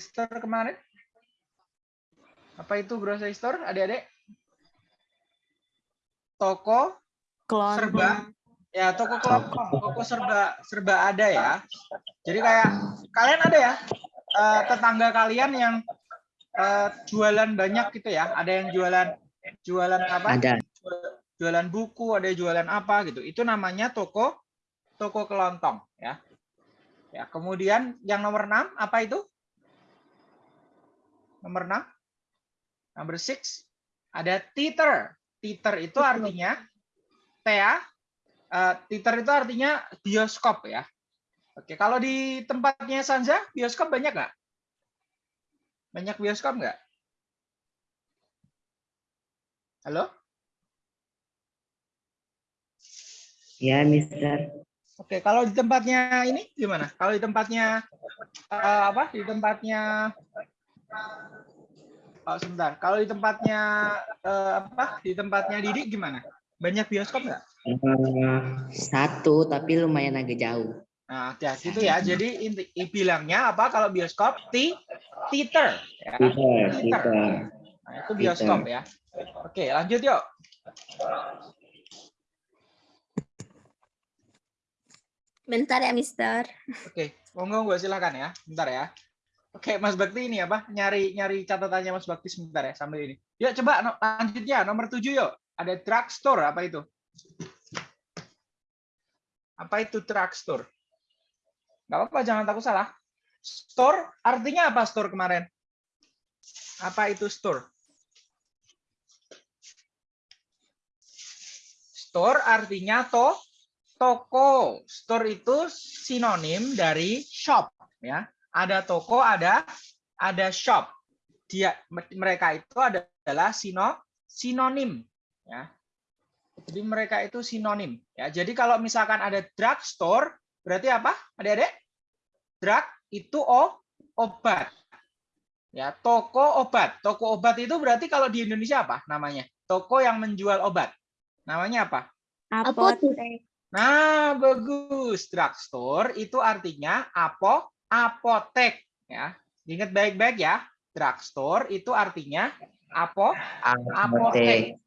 store kemarin? Apa itu grocery store, adik-adik? Toko serba. Ya toko kelompok toko. Serba serba ada ya. Jadi kayak kalian ada ya? Uh, tetangga kalian yang uh, jualan banyak gitu ya? Ada yang jualan jualan apa? Ada. jualan buku ada yang jualan apa gitu. Itu namanya toko toko kelontong ya. Ya kemudian yang nomor 6 apa itu nomor 6 nomor 6 ada theater theater itu artinya Tea uh, theater itu artinya bioskop ya. Oke, kalau di tempatnya Sanza, bioskop banyak nggak? Banyak bioskop nggak? Halo? Ya, Mister. Oke, kalau di tempatnya ini gimana? Kalau di tempatnya uh, apa? Di tempatnya Oh, sebentar. Kalau di tempatnya uh, apa? Di tempatnya Didi gimana? Banyak bioskop nggak? Uh, satu, tapi lumayan agak jauh. Nah, ya gitu ya. Jadi inti bilangnya apa kalau bioskop? Ti theater. Ya. Theater. Peter. Nah, itu bioskop ya. Oke, lanjut yuk. Bentar ya, Mister. Oke, monggo gue silakan ya. Bentar ya. Oke, Mas Bakti ini apa? Nyari nyari catatannya Mas Bakti sebentar ya sambil ini. Yuk coba no, lanjutnya nomor 7 yuk. Ada drugstore apa itu? Apa itu drugstore? Gak apa-apa, jangan takut salah. Store artinya apa store kemarin? Apa itu store? Store artinya to toko. Store itu sinonim dari shop ya. Ada toko, ada ada shop. Dia mereka itu adalah sino sinonim ya. Jadi mereka itu sinonim ya. Jadi kalau misalkan ada drugstore berarti apa? Adik-adik? Drug itu oh, obat. Ya, toko obat. Toko obat itu berarti kalau di Indonesia apa namanya? Toko yang menjual obat. Namanya apa? Apotek. Nah, bagus. Drugstore itu artinya apo apotek ya. Ingat baik-baik ya. Drugstore itu artinya apo apotek.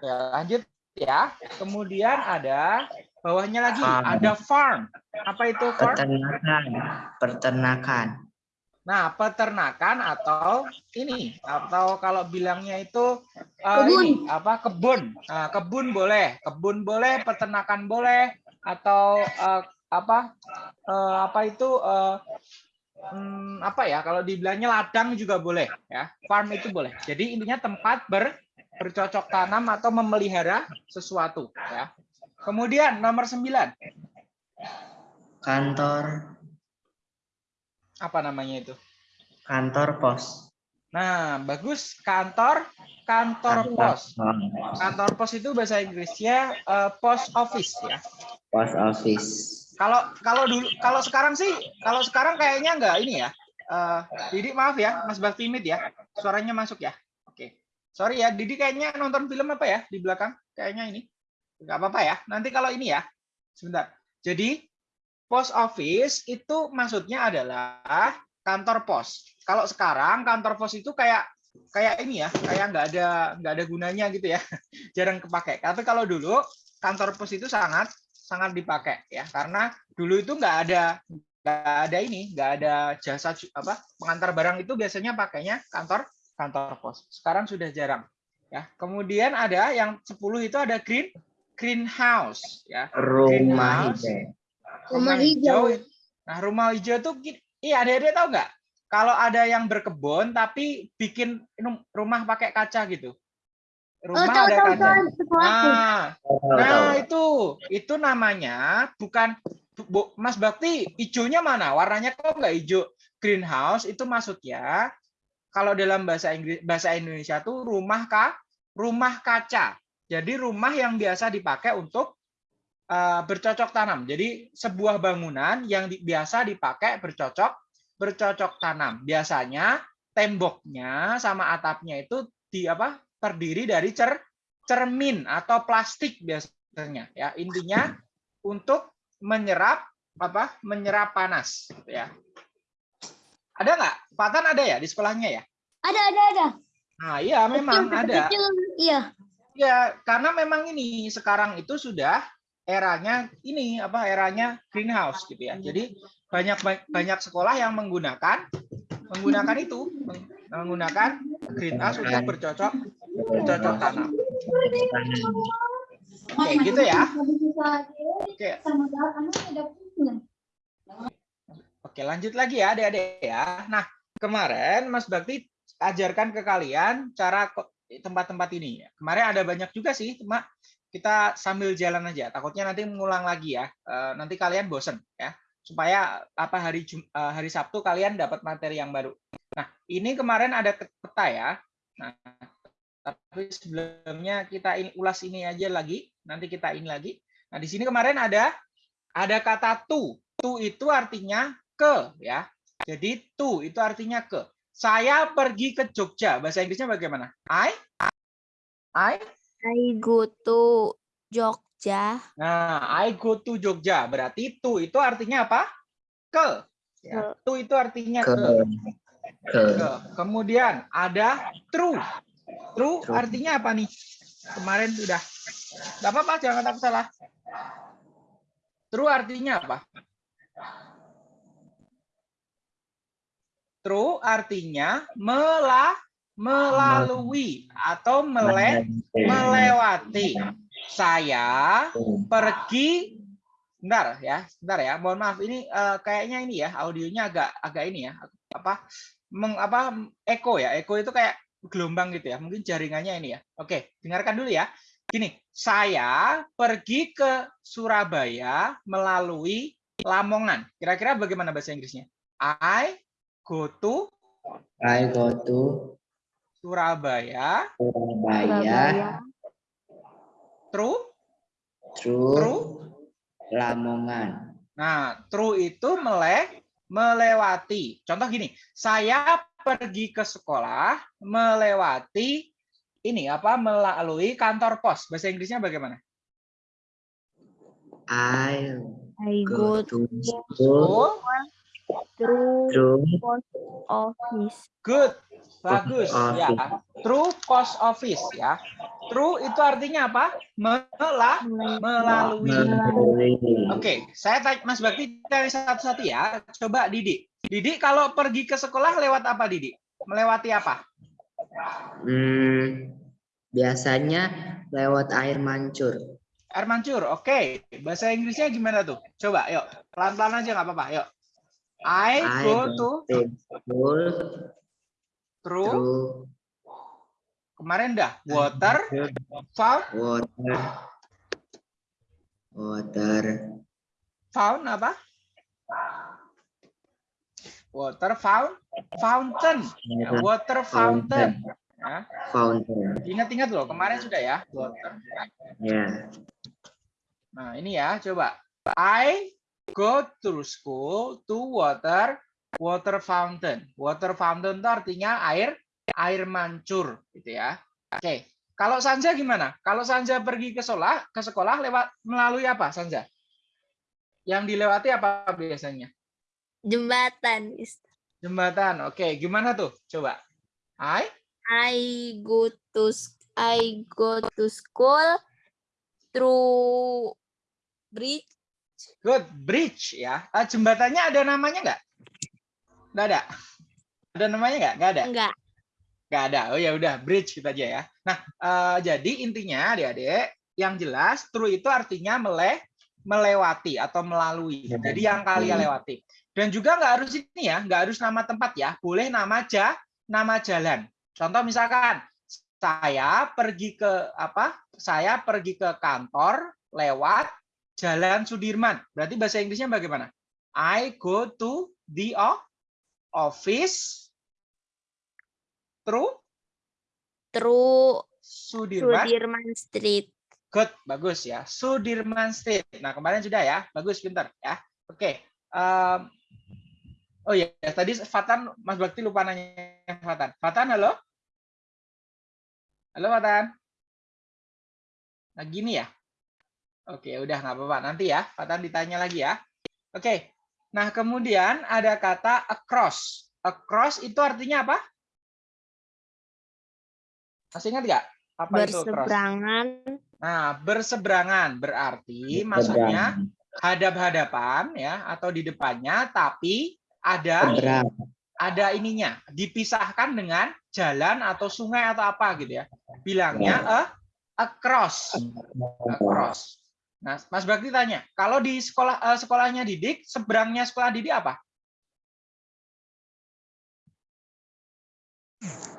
Ya, lanjut ya. Kemudian ada bawahnya lagi Farm. ada farm. Apa itu farm? Peternakan. Peternakan. Nah, peternakan atau ini atau kalau bilangnya itu uh, Kebun. ini apa kebun. Nah, kebun boleh, kebun boleh, peternakan boleh atau uh, apa uh, apa itu uh, hmm, apa ya kalau dibilangnya ladang juga boleh ya. Farm itu boleh. Jadi intinya tempat ber bercocok tanam atau memelihara sesuatu ya. Kemudian nomor 9 Kantor. apa namanya itu? Kantor pos. Nah, bagus kantor kantor pos. Kantor pos itu bahasa Inggrisnya eh, post office ya. Pos office. Kalau kalau dulu kalau sekarang sih kalau sekarang kayaknya enggak ini ya. Eh Didi maaf ya, Mas Baktimit ya. Suaranya masuk ya. Oke. Sorry ya, Didi kayaknya nonton film apa ya di belakang? Kayaknya ini. Enggak apa-apa ya. Nanti kalau ini ya. Sebentar. Jadi post office itu maksudnya adalah kantor pos. Kalau sekarang kantor pos itu kayak kayak ini ya, kayak nggak ada nggak ada gunanya gitu ya, jarang kepakai. Tapi kalau dulu kantor pos itu sangat sangat dipakai ya, karena dulu itu nggak ada nggak ada ini, nggak ada jasa apa pengantar barang itu biasanya pakainya kantor kantor pos. Sekarang sudah jarang ya. Kemudian ada yang 10 itu ada green greenhouse ya. Rumah Greenhouse. hijau. Rumah hijau. Nah, rumah hijau tuh iya ada-ada tahu nggak? Kalau ada yang berkebun tapi bikin rum- rumah pakai kaca gitu. Oh, Rumah tahu ada tahu. Nah, Tahu, nah tahu. itu itu namanya bukan Bu, Mas Bakti, hijaunya mana? Warnanya kok nggak hijau? Greenhouse itu maksudnya kalau dalam bahasa Inggris bahasa Indonesia tuh rumah ka rumah kaca. Jadi rumah yang biasa dipakai untuk eh, bercocok tanam. Jadi sebuah bangunan yang di- biasa dipakai bercocok bercocok tanam. Biasanya temboknya sama atapnya itu di apa? Terdiri dari cer cermin atau plastik biasanya ya. Intinya untuk menyerap apa? menyerap panas gitu ya. Ada nggak? Fatan ada ya di sekolahnya ya? Ada, ada, ada. Nah, iya memang Kecil, ada. kecil, Iya. Ya, karena memang ini sekarang itu sudah eranya ini apa eranya greenhouse gitu ya. Jadi banyak banyak sekolah yang menggunakan menggunakan itu meng- menggunakan greenhouse untuk bercocok bercocok tanam. Oke, gitu ya. Oke, Oke, lanjut lagi ya, adik-adik ya. Nah, kemarin Mas Bakti ajarkan ke kalian cara tempat-tempat ini. Kemarin ada banyak juga sih, cuma kita sambil jalan aja. Takutnya nanti mengulang lagi ya. Eh, nanti kalian bosen ya. Supaya apa hari Jum- eh, hari Sabtu kalian dapat materi yang baru. Nah, ini kemarin ada peta ya. Nah, tapi sebelumnya kita in- ulas ini aja lagi. Nanti kita ini lagi. Nah, di sini kemarin ada ada kata to. To itu artinya ke ya. Jadi to itu artinya ke. Saya pergi ke Jogja. Bahasa Inggrisnya bagaimana? I I I go to Jogja. Nah, I go to Jogja. Berarti to itu artinya apa? Ke. Ya. To itu artinya Ke. ke. Ke. Ke. Kemudian ada true. True True. artinya apa nih? Kemarin sudah. Gak apa-apa, jangan takut salah. True artinya apa? True artinya mela, melalui atau mele, melewati. Saya pergi Bentar ya, bentar ya. Mohon maaf ini eh, kayaknya ini ya audionya agak agak ini ya. Apa meng, apa eko ya. Eko itu kayak gelombang gitu ya. Mungkin jaringannya ini ya. Oke, dengarkan dulu ya. Gini, saya pergi ke Surabaya melalui Lamongan. Kira-kira bagaimana bahasa Inggrisnya? I go to I go to Surabaya Surabaya through through through Lamongan. Nah, true itu mele melewati. Contoh gini, saya pergi ke sekolah melewati ini apa melalui kantor pos. Bahasa Inggrisnya bagaimana? I I go go to school through through post office. good. Bagus Post ya. True post office ya. True itu artinya apa? Melah melalui. melalui Oke, saya tanya Mas Bakti tanya satu-satu ya. Coba Didi. Didi kalau pergi ke sekolah lewat apa Didi? Melewati apa? Hmm, biasanya lewat air mancur. Air mancur, oke. Bahasa Inggrisnya gimana tuh? Coba, yuk. Pelan-pelan aja nggak apa-apa, yuk. I I go to school through, through kemarin dah, water, found, water water found apa? Water found, fountain, Ya, water fountain. Ya. fountain. Ingat-ingat loh, kemarin sudah ya, water. Ya. Nah, ini ya, coba. I go to school to water water fountain. Water fountain itu artinya air air mancur gitu ya. Oke. Kalau Sanja gimana? Kalau Sanja pergi ke sekolah, ke sekolah lewat melalui apa, Sanja? Yang dilewati apa biasanya? Jembatan. Jembatan. Oke, gimana tuh? Coba. I I go to I go to school through bridge. good bridge ya. Ah, jembatannya ada namanya nggak? Nggak ada. Ada namanya nggak? Nggak ada. Enggak. Nggak ada. Oh ya udah bridge kita aja ya. Nah, eh, jadi intinya adik-adik yang jelas true itu artinya mele melewati atau melalui. Jadi yang kalian lewati. Dan juga nggak harus ini ya, nggak harus nama tempat ya. Boleh nama ja, nama jalan. Contoh misalkan saya pergi ke apa? Saya pergi ke kantor lewat Jalan Sudirman. Berarti bahasa Inggrisnya bagaimana? I go to the office through Through Sudirman. Sudirman Street. Good, bagus ya. Sudirman Street. Nah, kemarin sudah ya. Bagus, pintar ya. Oke. em, oh ya, tadi Fatan, Mas Bakti lupa nanya Fatan. Fatan, halo? Halo, Fatan? Nah, gini ya? Oke, udah nggak apa-apa. Nanti ya, Fatan ditanya lagi ya. Oke. Nah, kemudian ada kata across. Across itu artinya apa? Masih ingat nggak? Apa itu berseberangan, Nah, berseberangan berarti maksudnya hadap-hadapan ya atau di depannya tapi ada Seberang. ada ininya dipisahkan dengan jalan atau sungai atau apa gitu ya. Bilangnya a across across nah Mas Bakti tanya kalau di sekolah eh, sekolahnya Didik seberangnya sekolah Didik apa?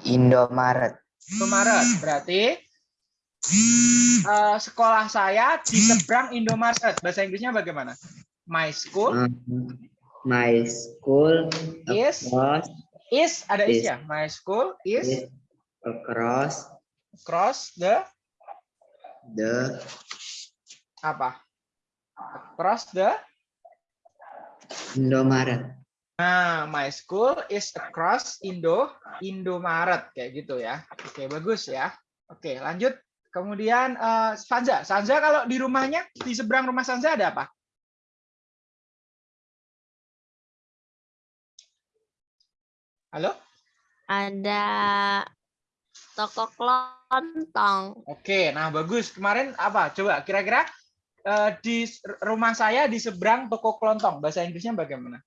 Indomaret. Indomaret. Berarti eh, sekolah saya di seberang Indomaret. Bahasa Inggrisnya bagaimana? My school. Um, my school Is- across is ada is Is. ya? My school is is across across the the apa? Across the Indomaret. Nah, my school is across Indo Indomaret kayak gitu ya. Oke, bagus ya. Oke, lanjut. Kemudian eh, Sanza, Sanza kalau di rumahnya di seberang rumah Sanza ada apa? Halo? ada toko kelontong, Oke, nah bagus. Kemarin apa? Coba kira-kira eh, di rumah saya di seberang toko kelontong. Bahasa Inggrisnya bagaimana?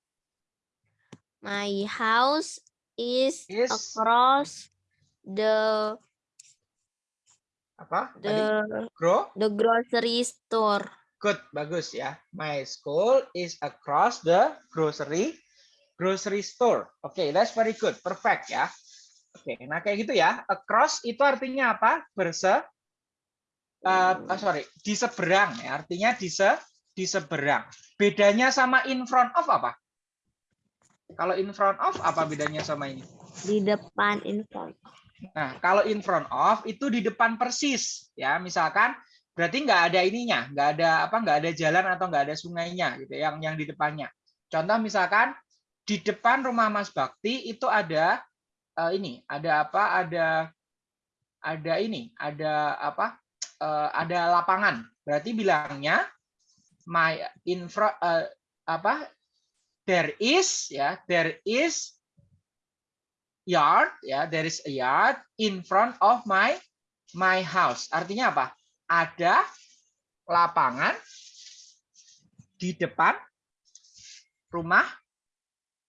My house is Is. across the Apa? Tadi? the Grow? the grocery store. Good, bagus ya. My school is across the grocery grocery store. Oke, that's very good. Perfect ya. Oke, nah kayak gitu ya. Across itu artinya apa? Berse eh, ah, sorry, di seberang ya. Artinya di se di seberang. Bedanya sama in front of apa? Kalau in front of apa bedanya sama ini? di depan in front. Nah, kalau in front of itu di depan persis, ya. Misalkan berarti nggak ada ininya, nggak ada apa, nggak ada jalan atau nggak ada sungainya, gitu. Yang yang di depannya. Contoh misalkan di depan rumah Mas Bakti itu ada eh, ini, ada apa? Ada ada ini, ada apa? eh, ada lapangan. Berarti bilangnya my infra eh, apa? There is ya, there is yard ya there is a yard in front of my my house. Artinya apa? Ada lapangan di depan rumah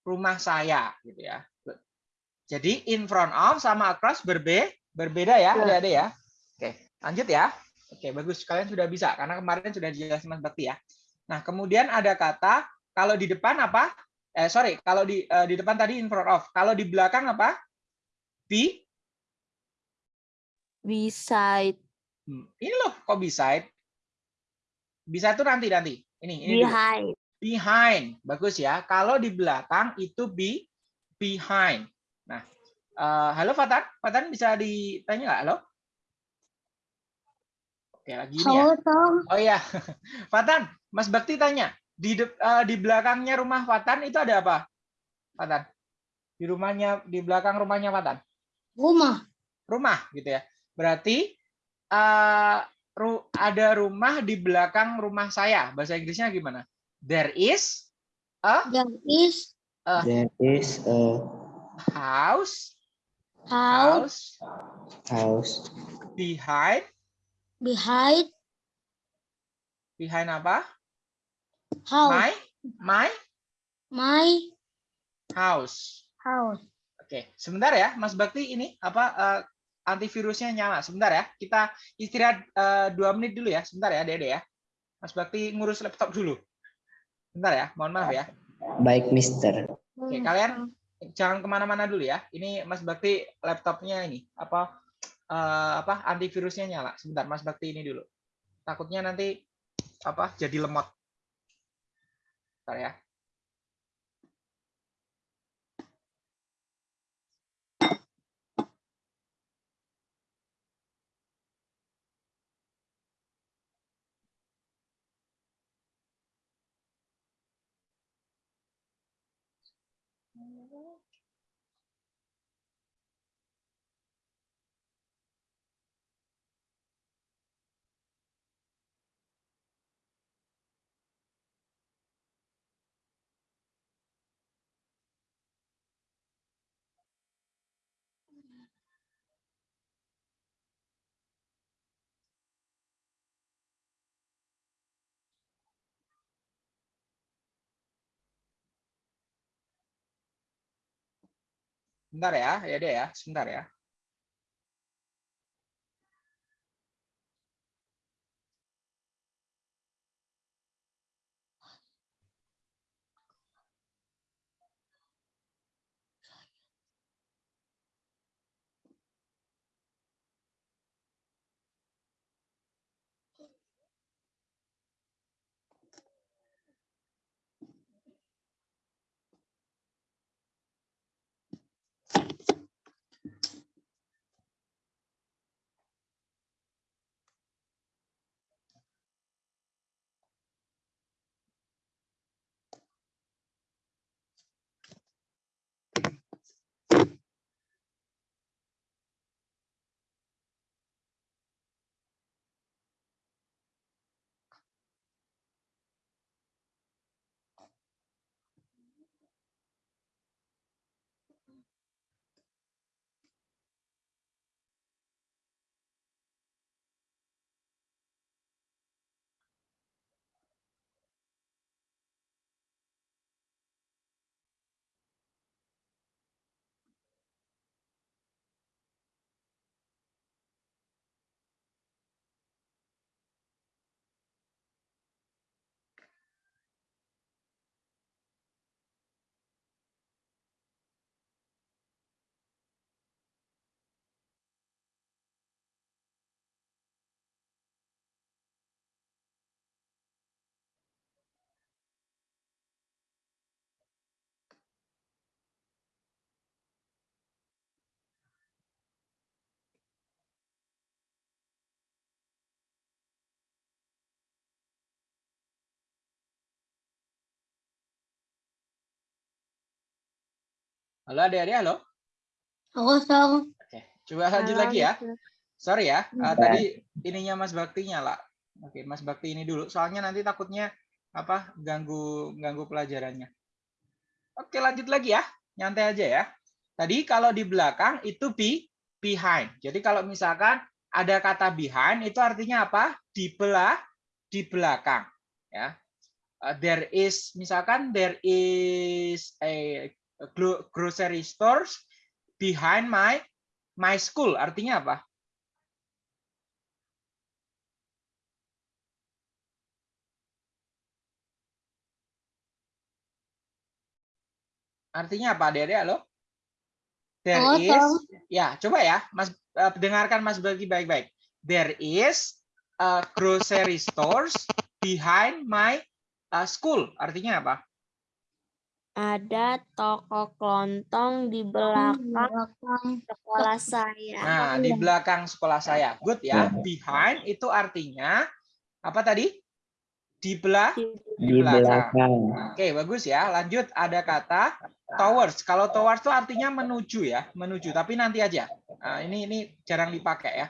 rumah saya gitu ya. Jadi in front of sama across berbe berbeda ya Ya. ada-ada ya. Oke lanjut ya. Oke bagus. Kalian sudah bisa karena kemarin sudah dijelasin Mas Bakti ya. Nah kemudian ada kata kalau di depan apa? Eh sorry kalau di eh, di depan tadi in front of. Kalau di belakang apa? Be Beside, Hmm, ini loh kok beside bisa itu nanti nanti. Ini ini dulu. behind, behind. Bagus ya. Kalau di belakang itu be behind. Nah eh, halo Fatan? Fatan bisa ditanya nggak? Halo? Oke lagi ini ya. Halo Tom. oh ya Fatan Mas Bakti tanya di de- eh, di belakangnya rumah Fatan itu ada apa Fatan di rumahnya di belakang rumahnya Fatan Rumah. rumah gitu ya. Berarti eh, ru- ada rumah di belakang rumah saya. Bahasa Inggrisnya gimana? There is There is There is a house house house behind behind behind apa? House. My my My house. house. Oke, sebentar ya, Mas Bakti ini apa eh, antivirusnya nyala. Sebentar ya, kita istirahat eh, dua menit dulu ya. Sebentar ya, Dede ya. Mas Bakti ngurus laptop dulu. Sebentar ya, mohon maaf ya. baik Mister. Oke, kalian jangan ke mana-mana dulu ya. Ini Mas Bakti laptopnya ini apa eh, apa antivirusnya nyala. Sebentar, Mas Bakti ini dulu. Takutnya nanti apa jadi lemot. 啥呀？Bentar ya, ya deh ya, sebentar ya. Halo adik-adik, halo. Kosong. Oke, coba lanjut lagi ya. Sorry ya, eh, tadi ininya Mas Bakti nyala. Oke, Mas Bakti ini dulu. Soalnya nanti takutnya apa ganggu ganggu pelajarannya. Oke, lanjut lagi ya. Nyantai aja ya. Tadi kalau di belakang itu be behind. Jadi kalau misalkan ada kata behind itu artinya apa? Di belah, di belakang, ya. Uh, there is misalkan there is a grocery stores behind my my school. Artinya apa? Artinya apa, Dede? Halo? There is, Kosong. ya coba ya, Mas eh, dengarkan Mas Bagi baik-baik. There is a grocery stores behind my uh, school. Artinya apa? Ada toko kelontong di belakang Belakang. sekolah saya. Nah, di belakang sekolah saya. Good ya. Behind itu artinya apa tadi? Di belah Di belakang. Oke, bagus ya. Lanjut ada kata towards. Kalau towards itu artinya menuju ya, menuju. Tapi nanti aja. Nah, ini ini jarang dipakai ya.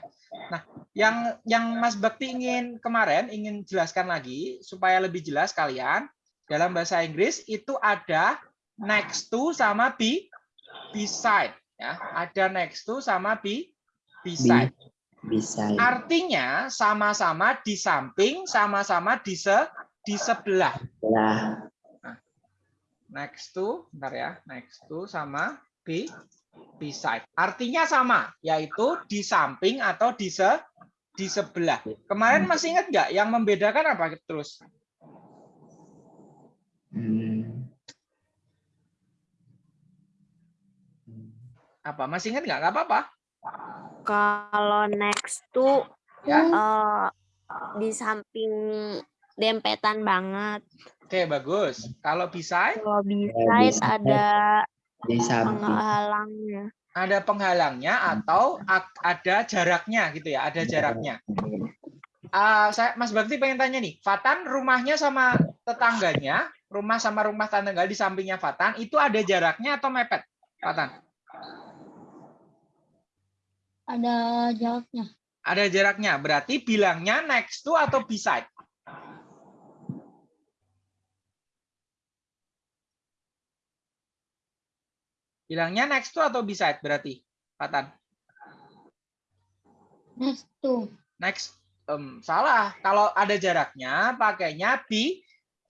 Nah, yang yang Mas Bakti ingin kemarin ingin jelaskan lagi supaya lebih jelas kalian dalam bahasa Inggris itu ada next to sama be beside ya. Ada next to sama be beside. Bisa. Artinya sama-sama di samping, sama-sama di se di sebelah. Lah. next to, bentar ya, next to sama be beside. Artinya sama, yaitu di samping atau di se di sebelah. Kemarin masih ingat nggak yang membedakan apa terus? Hmm. Apa? Masih ingat nggak? Nggak apa-apa. Kalau next to Ya. eh, di samping dempetan banget. Oke, bagus. Kalau beside Kalau beside. ada penghalangnya. ada penghalangnya atau ada jaraknya gitu ya, ada jaraknya. Ah, saya Mas Bakti pengen tanya nih, Fatan rumahnya sama tetangganya, rumah sama rumah tetangga di sampingnya Fatan itu ada jaraknya atau mepet? Fatan? Ada jaraknya. Ada jaraknya. Berarti bilangnya next to atau beside? Bilangnya next to atau beside berarti, Fatan? Next to. Next, em, salah. Kalau ada jaraknya, pakainya be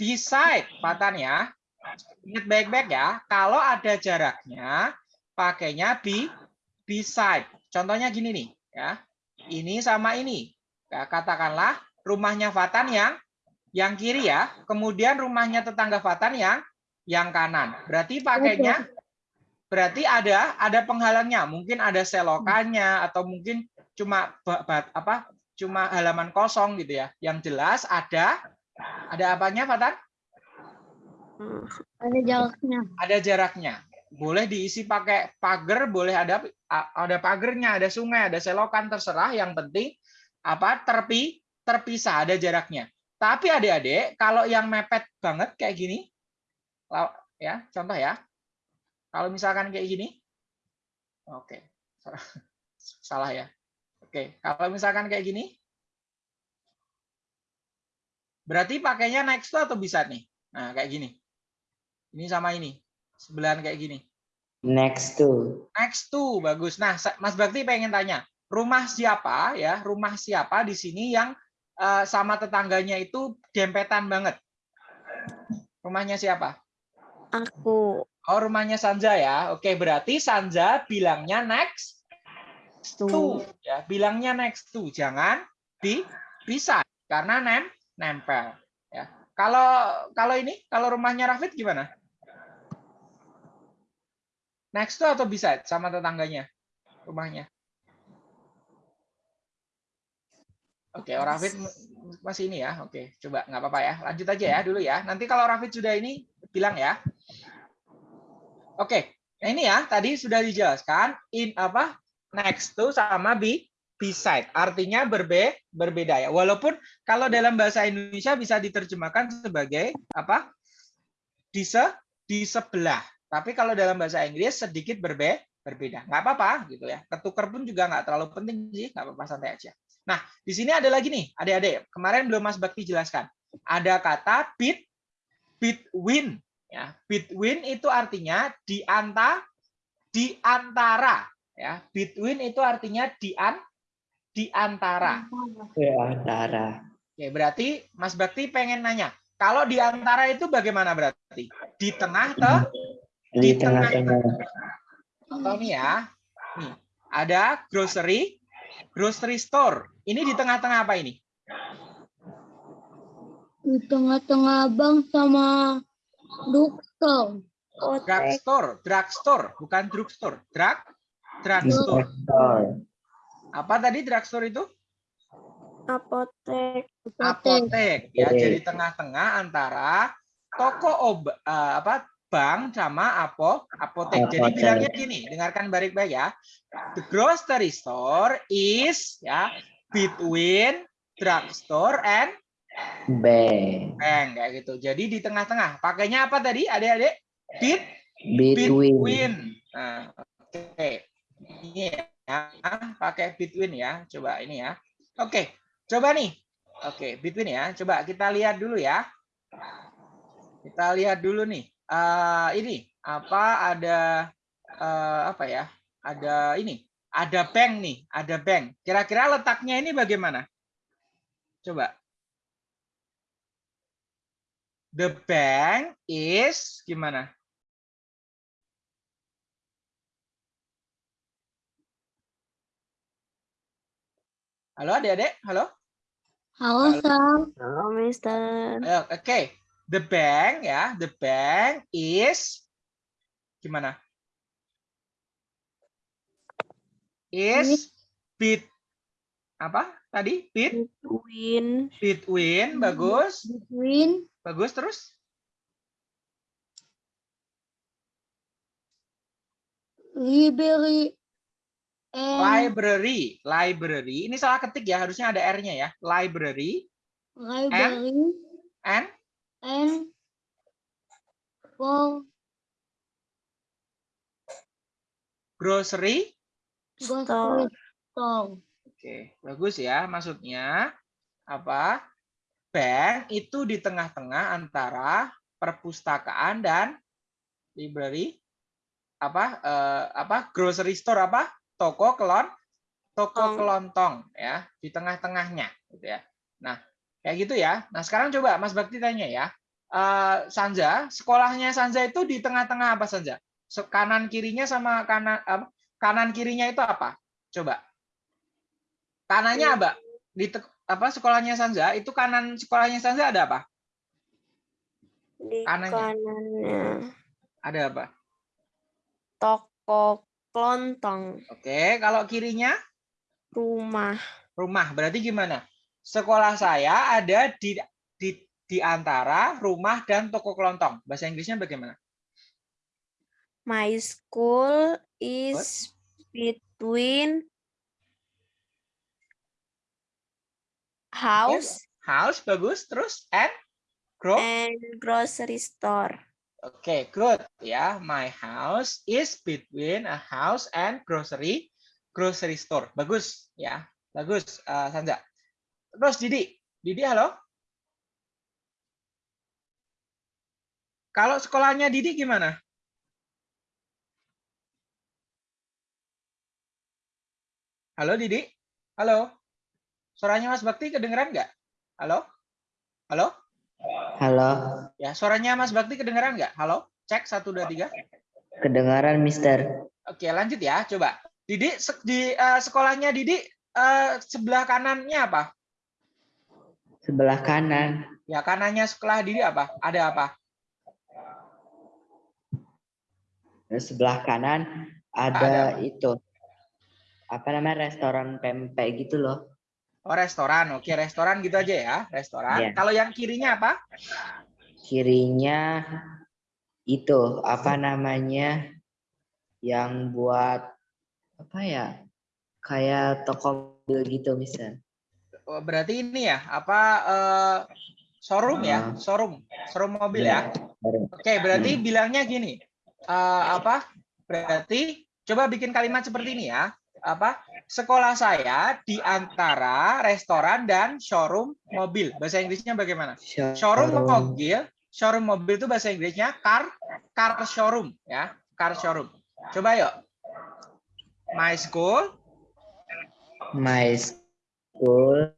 beside, Fatan ya. Ingat baik-baik ya. Kalau ada jaraknya, pakainya be beside. Contohnya gini nih, ya. Ini sama ini. Ya, katakanlah rumahnya Fatan yang yang kiri ya, kemudian rumahnya tetangga Fatan yang yang kanan. Berarti pakainya berarti ada ada penghalangnya, mungkin ada selokannya atau mungkin cuma apa? cuma halaman kosong gitu ya. Yang jelas ada ada apanya Fatan? Ada jaraknya. ada jaraknya. Boleh diisi pakai pagar, boleh ada ada pagernya, ada sungai, ada selokan terserah. Yang penting apa terpi terpisah ada jaraknya. Tapi adik-adik kalau yang mepet banget kayak gini, ya contoh ya. Kalau misalkan kayak gini, oke salah ya. Oke kalau misalkan kayak gini, berarti pakainya next to atau bisa nih. Nah kayak gini. Ini sama ini. Sebelahan kayak gini. Next to. Next to bagus. Nah, Mas Bakti pengen tanya, rumah siapa ya? Rumah siapa di sini yang eh, sama tetangganya itu dempetan banget? Rumahnya siapa? Aku. Oh, rumahnya Sanja ya. Oke, berarti Sanja bilangnya next to ya. Bilangnya next to, jangan di bisa karena nem nempel ya. Kalau kalau ini, kalau rumahnya Rafid gimana? Next to atau bisa sama tetangganya rumahnya? Oke, oh, Rafid masih ini ya. Oke, coba nggak apa-apa ya. Lanjut aja ya dulu ya. Nanti kalau Rafid sudah ini bilang ya. Oke, nah ini ya tadi sudah dijelaskan in apa next to sama be beside. Artinya berbe berbeda ya. Walaupun kalau dalam bahasa Indonesia bisa diterjemahkan sebagai apa? Di se di sebelah. Tapi kalau dalam bahasa Inggris sedikit berbe berbeda. Nggak apa-apa gitu ya. Ketukar pun juga nggak terlalu penting sih. Nggak apa-apa santai aja. Nah, di sini ada lagi nih, adik-adik. Kemarin belum Mas Bakti jelaskan. Ada kata bit between ya. Between itu artinya di anta di antara ya. Between itu artinya di an di antara. Ke antara. Oke, berarti Mas Bakti pengen nanya, kalau di antara itu bagaimana berarti? Di tengah te Di tengah-tengah. Contoh nih ya. Nih, ada grocery grocery store. Ini di tengah-tengah apa ini? Di tengah-tengah bank sama drugstore. Drugstore, drugstore, bukan drugstore. Drug drugstore. Store. Apa tadi drugstore itu? Apotek. Apotek. Apotek. Ya, Oke. jadi tengah-tengah antara toko obat apa bank sama apo apotek. Jadi Apotek. bilangnya gini, dengarkan baik-baik ya. The grocery store is ya between drugstore and B. bank kayak gitu. Jadi di tengah-tengah. Pakainya apa tadi? Adik-adik? Bet Between. between. Nah, oke. Ini ya, pakai between ya. Coba ini ya. Oke, coba nih. Oke, between ya. Coba kita lihat dulu ya. Kita lihat dulu nih. Eh, ini apa ada eh, apa ya? Ada ini. Ada bank nih, ada bank. Kira-kira letaknya ini bagaimana? Coba. The bank is gimana? Halo adik-adik, halo. Halo, Sang. Halo, Mister. Oke, the bank ya, the bank is gimana? Is bit apa tadi? Bit Between. between bagus, Between bagus terus. library and Library, library. Ini salah ketik ya, harusnya ada R-nya ya. Library library and and for grocery. grocery store. Oke, bagus ya. Maksudnya apa? Bank itu di tengah-tengah antara perpustakaan dan library apa eh, apa grocery store apa toko kelon toko Tong. kelontong ya di tengah-tengahnya gitu ya. Nah, kayak gitu ya. Nah, sekarang coba Mas Bakti tanya ya. Eh, Sanja, sekolahnya Sanja itu di tengah-tengah apa Sanja? Kanan kirinya sama kanan apa? kanan kirinya itu apa? Coba. Kanannya apa? Di apa sekolahnya Sanza itu kanan sekolahnya Sanza ada apa? Di Kanannya. kanannya. Ada apa? Toko kelontong. Oke, kalau kirinya Rumah. rumah. Berarti gimana? Sekolah saya ada di di di antara rumah dan toko kelontong. Bahasa Inggrisnya bagaimana? My school is between house House bagus, terus and gro and grocery store. Oke, good ya. My house is between a house and grocery grocery store. Bagus ya. Bagus eh, Sanza. Terus Didi. Didi halo? Kalau sekolahnya Didi gimana? Halo Didi? Halo? Suaranya Mas Bakti kedengeran nggak? Halo? Halo? Halo, Ya, suaranya Mas Bakti kedengeran nggak? Halo? Cek, satu, dua, tiga. kedengaran Mister. Oke, lanjut ya. Coba. Didi, se- di eh, sekolahnya Didi eh, sebelah kanannya apa? Sebelah kanan, Ya, kanannya sekolah Didi apa? Ada apa? Sebelah kanan ada itu. Apa namanya restoran pempek gitu loh. Oh, restoran. Oke, restoran gitu aja ya. Restoran. Iya. Kalau yang kirinya apa? Kirinya itu apa namanya yang buat apa ya kayak toko mobil gitu misal. Oh, berarti ini ya, apa eh, showroom ya? Ah. Showroom. Showroom mobil ya. Baru. Oke, berarti bilangnya gini. eh, apa? Berarti coba bikin kalimat seperti ini ya. Apa? Sekolah saya di antara restoran dan showroom mobil. Bahasa Inggrisnya bagaimana? Showroom mobil, showroom mobil itu bahasa Inggrisnya car car showroom ya, car showroom. Coba yuk. My school My school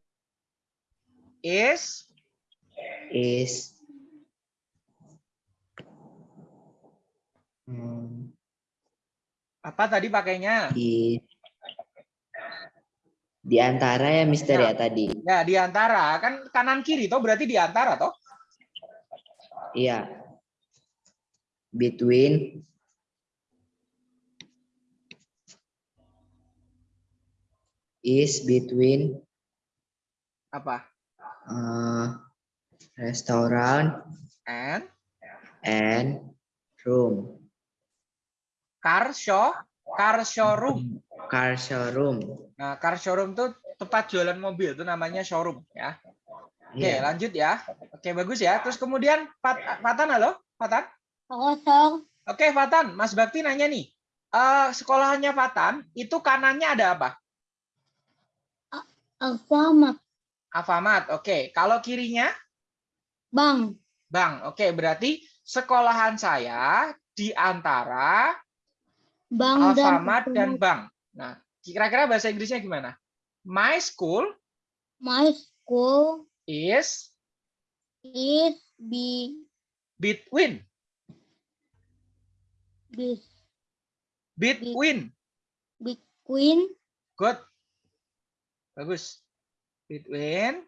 is is hmm, apa tadi pakainya? di di antara ya Mister Ya. ya tadi. Ya, di antara. Kan kanan kiri toh berarti di antara toh. Iya. Between is between Apa? uh, restaurant And and room. car show, car showroom. Car showroom. Nah, car showroom tuh tempat jualan mobil itu namanya showroom ya. Oke, Iya. lanjut ya. Oke, bagus ya. Terus kemudian Fat- Fatan halo, Fatan. kosong, Oke, Fatan, Mas Bakti nanya nih. Eh sekolahnya Fatan itu kanannya ada apa? alfamart, Alfamart. Oke, kalau kirinya bang, Bang. Oke, berarti sekolahan saya di antara bang dan Alfamart dan Bank. Nah, kira-kira bahasa Inggrisnya gimana? My school my school is is be between be between. between Good. Bagus. Between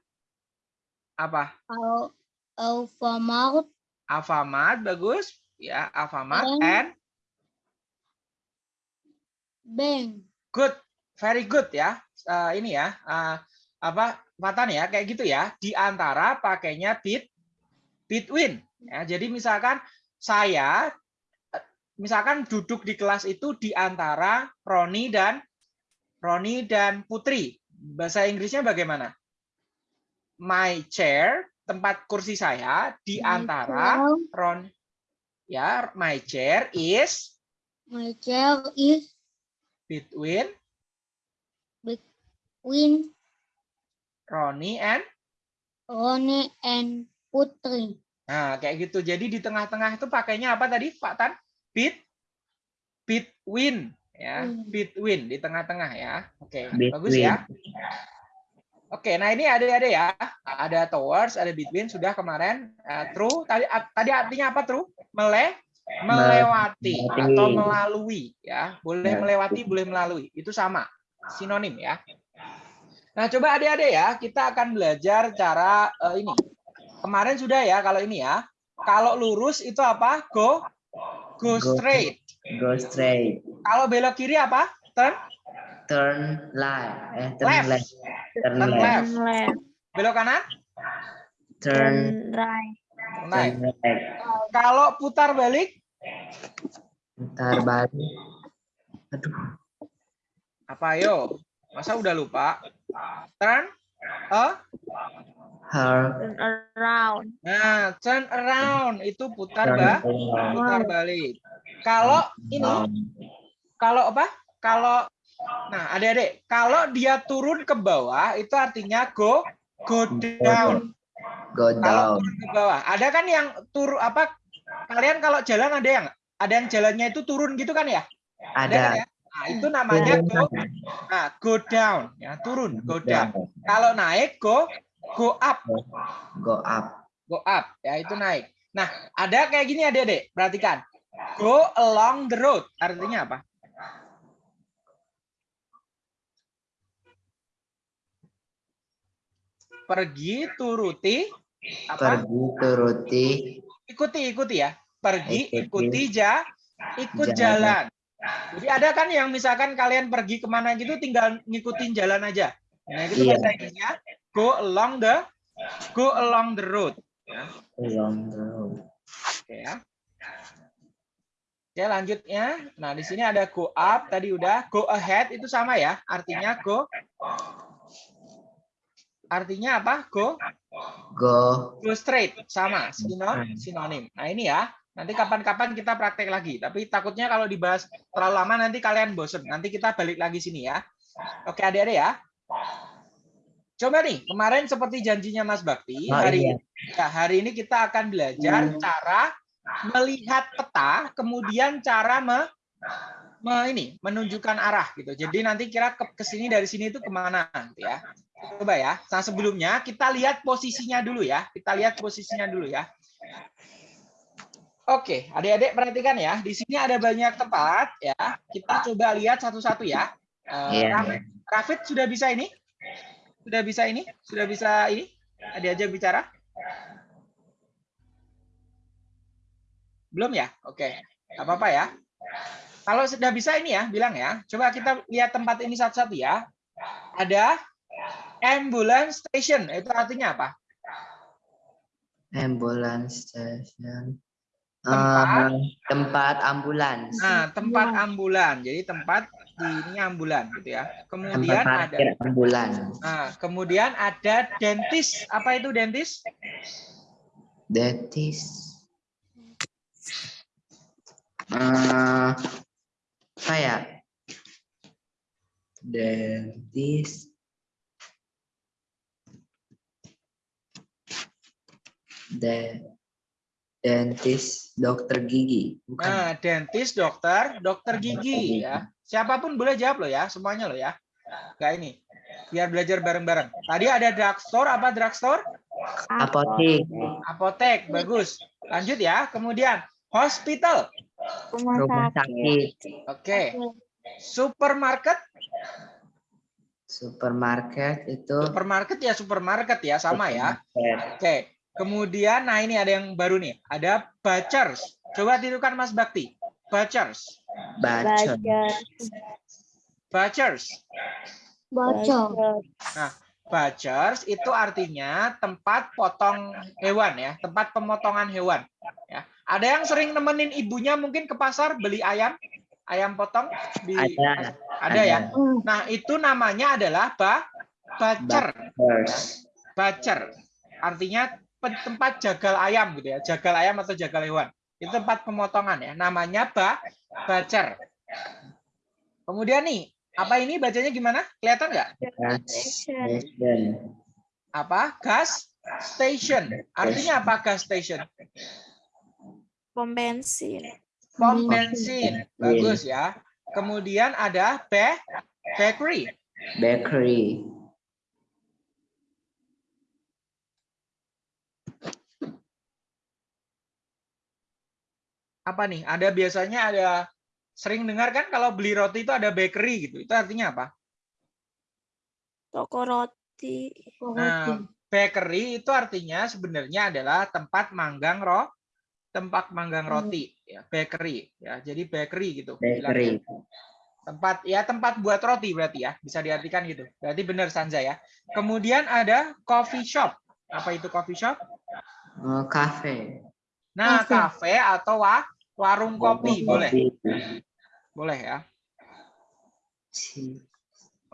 apa? al alfamart Alfamart bagus. Ya, Alfamart And- and bank, good. Very good ya. Eh, ini ya. eh, apa Fatan ya kayak gitu ya. Di antara pakainya bit between. Ya, jadi misalkan saya eh, misalkan duduk di kelas itu di antara Roni dan Roni dan Putri. Bahasa Inggrisnya bagaimana? My chair, tempat kursi saya di antara Ron ya, my chair is my chair is between between Roni and Roni and Putri, Nah, kayak gitu. Jadi di tengah-tengah itu pakainya apa tadi, Pak Tan? Bit between ya, Hmm. between di tengah-tengah ya. Oke, Between. bagus ya. Oke, nah ini ada-ada ya. Ada towards, ada between sudah kemarin. Eh, true tadi tadi artinya apa true? Mele melewati atau melalui ya. Boleh Ya. melewati, boleh melalui. Itu sama. Sinonim ya. Nah, coba adik-adik ya, kita akan belajar cara eh, ini. Kemarin sudah ya kalau ini ya. Kalau lurus itu apa? Go go straight. Go straight. Kalau belok kiri apa? Turn Turn left. Eh, turn Left. left. Turn Turn left. left. Turn left. belok kanan? Turn right. Nah, right. kalau putar balik Putar balik. Aduh. apa yo? Masa udah lupa? Turn a Her. Turn around. Nah, turn around itu putar Turn ba, around. putar balik. Kalau ini, kalau apa? Kalau nah, adik-adik, kalau dia turun ke bawah itu artinya go go down. Go down. ke bawah, ada kan yang turun apa? Kalian kalau jalan ada yang ada yang jalannya itu turun gitu kan ya? Ada kan Ada. ya? Nah, itu namanya go nah, go down ya, turun, go down. Kalau naik go go up. Go up. go up ya itu naik. Nah, ada kayak gini Adik-adik, perhatikan. Go along the road artinya apa? Pergi turuti apa? Pergi turuti. Ikuti ikuti ya. Pergi Ikuti. ikuti ja ikut jalan. Jalan. Jadi ada kan yang misalkan kalian pergi ke mana gitu tinggal ngikutin jalan aja. Nah, itu Iya. bahasa Inggrisnya go along the go along the road. Along the road. Oke ya. Oke, lanjutnya. Nah, di sini ada go up tadi udah, go ahead itu sama ya. Artinya go Artinya apa? Go Go. go straight sama sino- sinonim. Nah, ini ya. Nanti kapan-kapan kita praktek lagi. Tapi takutnya kalau dibahas terlalu lama nanti kalian bosen. Nanti kita balik lagi sini ya. Oke, adik-adik ya. Coba nih, kemarin seperti janjinya Mas Bakti, Oh, hari iya. Ya, hari ini kita akan belajar cara melihat peta, kemudian cara me, me- ini menunjukkan arah gitu. Jadi nanti kira ke, ke sini dari sini itu ke mana gitu ya. Coba ya. Nah sebelumnya kita lihat posisinya dulu ya. Kita lihat posisinya dulu ya. Oke, adik-adik perhatikan ya. Di sini ada banyak tempat ya. Kita coba lihat satu-satu ya. Eh, Iya. Rafid, Rafid sudah bisa ini? Sudah bisa ini? Sudah bisa ini? Diajak bicara? Belum ya? Oke. Nggak apa-apa ya. Kalau sudah bisa ini ya, bilang ya. Coba kita lihat tempat ini satu-satu ya. Ada ambulance station. Itu artinya apa? Ambulance station. Tempat. Eh, tempat ambulans. Nah, tempat ambulan. Jadi tempat di ini ambulan gitu ya. Tempat Kemudian ada ambulans. Nah, kemudian ada dentist. Apa itu dentist? Dentist. Eh, apa ya? Dentist. De dentist dokter gigi bukan Nah, dentist, dokter, dokter gigi ya. Siapa pun boleh jawab loh ya, semuanya loh ya. Kayak ini. Biar belajar bareng-bareng. Tadi ada drugstore, apa drugstore? apotek Apotek, bagus. Lanjut ya. Kemudian hospital. Rumah, sakit. Oke. Supermarket. supermarket itu Supermarket ya supermarket ya, sama ya. supermarket. Oke. Kemudian, nah ini ada yang baru nih. Ada butchers. Coba tirukan Mas Bakti. Butchers. bacot Belajar. Butchers. Bocor. Butchers itu artinya tempat potong hewan ya, tempat pemotongan hewan. Ya. Ada yang sering nemenin ibunya mungkin ke pasar beli ayam, ayam potong di ada ada ya. Nah itu namanya adalah ba butcher, Butchers. butcher. Artinya tempat jagal ayam gitu ya, jagal ayam atau jagal hewan. Itu tempat pemotongan ya, namanya ba butcher. Kemudian nih, apa ini bacanya gimana? Kelihatan nggak? gas station apa gas station artinya apa gas station Pom bensin. pom bensin bagus ya kemudian ada be bakery bakery apa nih? Ada biasanya ada sering dengar kan kalau beli roti itu ada bakery gitu. Itu artinya apa? Toko roti. Nah, bakery itu artinya sebenarnya adalah tempat manggang roh, tempat manggang roti, ya, bakery, ya. Jadi bakery gitu. Bakery. Tempat ya tempat buat roti berarti ya, bisa diartikan gitu. Berarti benar Sanza ya. Kemudian ada coffee shop. Apa itu coffee shop? Oh, cafe. Nah, Cafe. kafe atau wa- warung kopi boleh, boleh ya.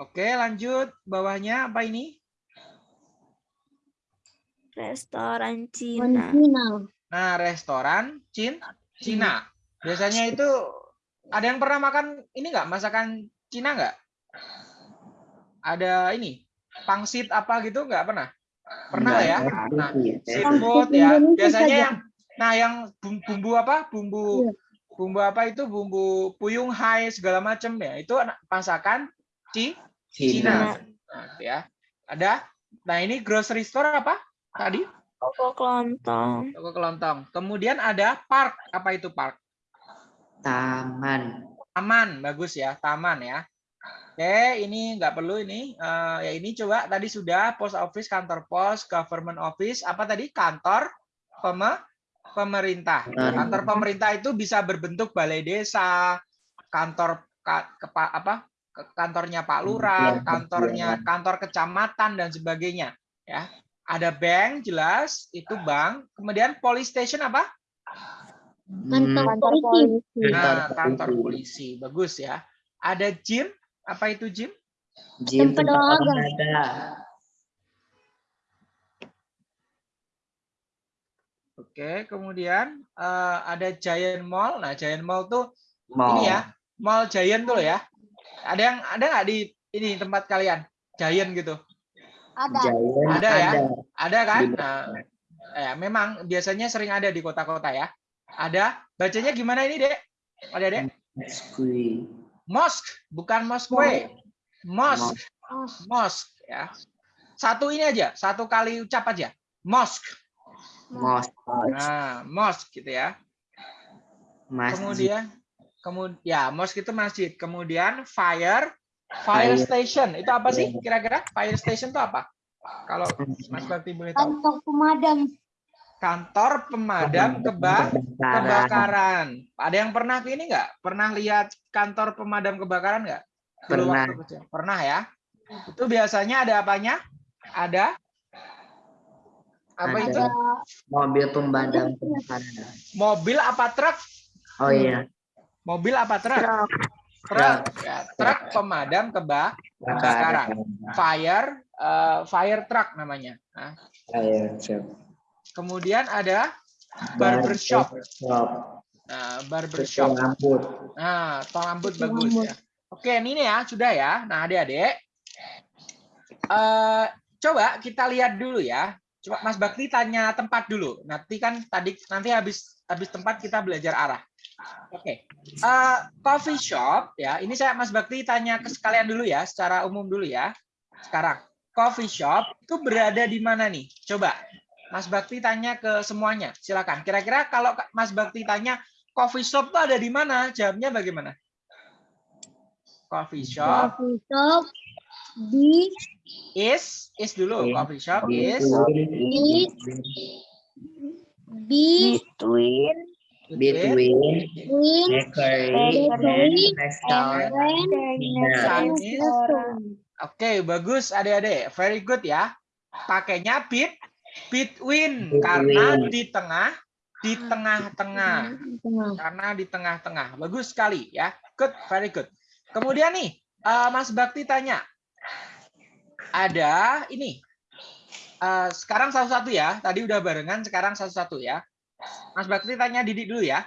Oke, lanjut. Bawahnya apa ini? Restoran Cina. Cina. Nah, restoran Cin Cina. Biasanya itu ada yang pernah makan ini nggak? Masakan Cina nggak? Ada ini pangsit apa gitu nggak pernah? Pernah lah ya. Nah, seafood ya. Biasanya yang nah yang bum- bumbu apa? Bumbu Iya. bumbu apa itu? Bumbu puyung hai segala macam ya. Itu masakan Ci Cina. Cina. Nah, ya. Ada. Nah, ini grocery store apa? Tadi Toko kelontong. toko kelontong. Kemudian ada park. Apa itu park? Taman. Taman, bagus ya, taman ya. Oke, ini nggak perlu ini. Eh, ya ini coba tadi sudah post office, kantor pos, government office. Apa tadi? Kantor peme- pemerintah. Kantor. Kantor pemerintah itu bisa berbentuk balai desa, kantor ka- kepa- apa? ke- kantornya Pak Lurah, Kementerian kantornya kantor kecamatan dan sebagainya. Ya, ada bank jelas itu bank. Kemudian police station apa? Kantor Hmm, Kantor polisi. polisi. Nah, Kantor kantor polisi. Bagus ya. Ada gym. Apa itu gym? Gym Tempat tempat olahraga. Oke, kemudian eh, ada Giant Mall. Nah, Giant Mall tuh Mall. ini ya, Mall Giant tuh loh ya. Ada yang ada nggak di ini tempat kalian? Giant gitu. Ada. Giant Ada ya? ada. Ada kan? Nah, eh, memang biasanya sering ada di kota-kota ya. Ada. Bacanya gimana ini, Dek? Ada, Dek? Squee. Mosque, bukan mosque. Mosque. Mosque ya. Satu ini aja, satu kali ucap aja. Mosque. Mosque. Nah, mosque gitu ya. Masjid. Kemudian kemudian ya, mosque itu masjid. Kemudian fire fire Fire. station. Itu apa sih kira-kira? Fire station itu apa? Kalau Mas Bakti boleh tahu. Kantor pemadam. Kantor pemadam keba kebakaran. Ada yang pernah ke ini nggak? Pernah lihat kantor pemadam kebakaran nggak? Pernah. Pernah ya? Itu biasanya ada apanya? Ada apa Ada. itu? Mobil pemadam kebakaran. Mobil apa truk? Oh iya. Mobil apa truk? Truk. Truk. Ya, truk pemadam keba Kebakaran. fire eh, fire truck namanya. Nah, kemudian ada barbershop. Shop. Nah, barbershop. rambut. Nah, tong rambut bagus ya. Oke, ini nih ya, sudah ya. Nah, adik-adik. eh coba kita lihat dulu ya. Coba Mas Bakti tanya tempat dulu. Nanti kan tadi nanti habis habis tempat kita belajar arah. Oke. Eh, coffee shop ya. Ini saya Mas Bakti tanya ke sekalian dulu ya, secara umum dulu ya. Sekarang, coffee shop itu berada di mana nih? Coba Mas Bakti tanya ke semuanya. Silakan. Kira-kira kalau Mas Bakti tanya coffee shop itu ada di mana? Jawabnya bagaimana? Coffee shop Coffee shop di is is dulu. Coffee shop is Is. di Between Between bakery and restaurant. restaurant. Oke, bagus adik-adik. Very good ya. Pakainya bit between Between. karena di tengah di tengah-tengah. Tengah. Karena di tengah-tengah. Bagus sekali ya. Good, very good. Kemudian nih, eh, Mas Bakti tanya. Ada ini. Eh, sekarang satu-satu ya. Tadi udah barengan, sekarang satu-satu ya. Mas Bakti tanya Didi dulu ya.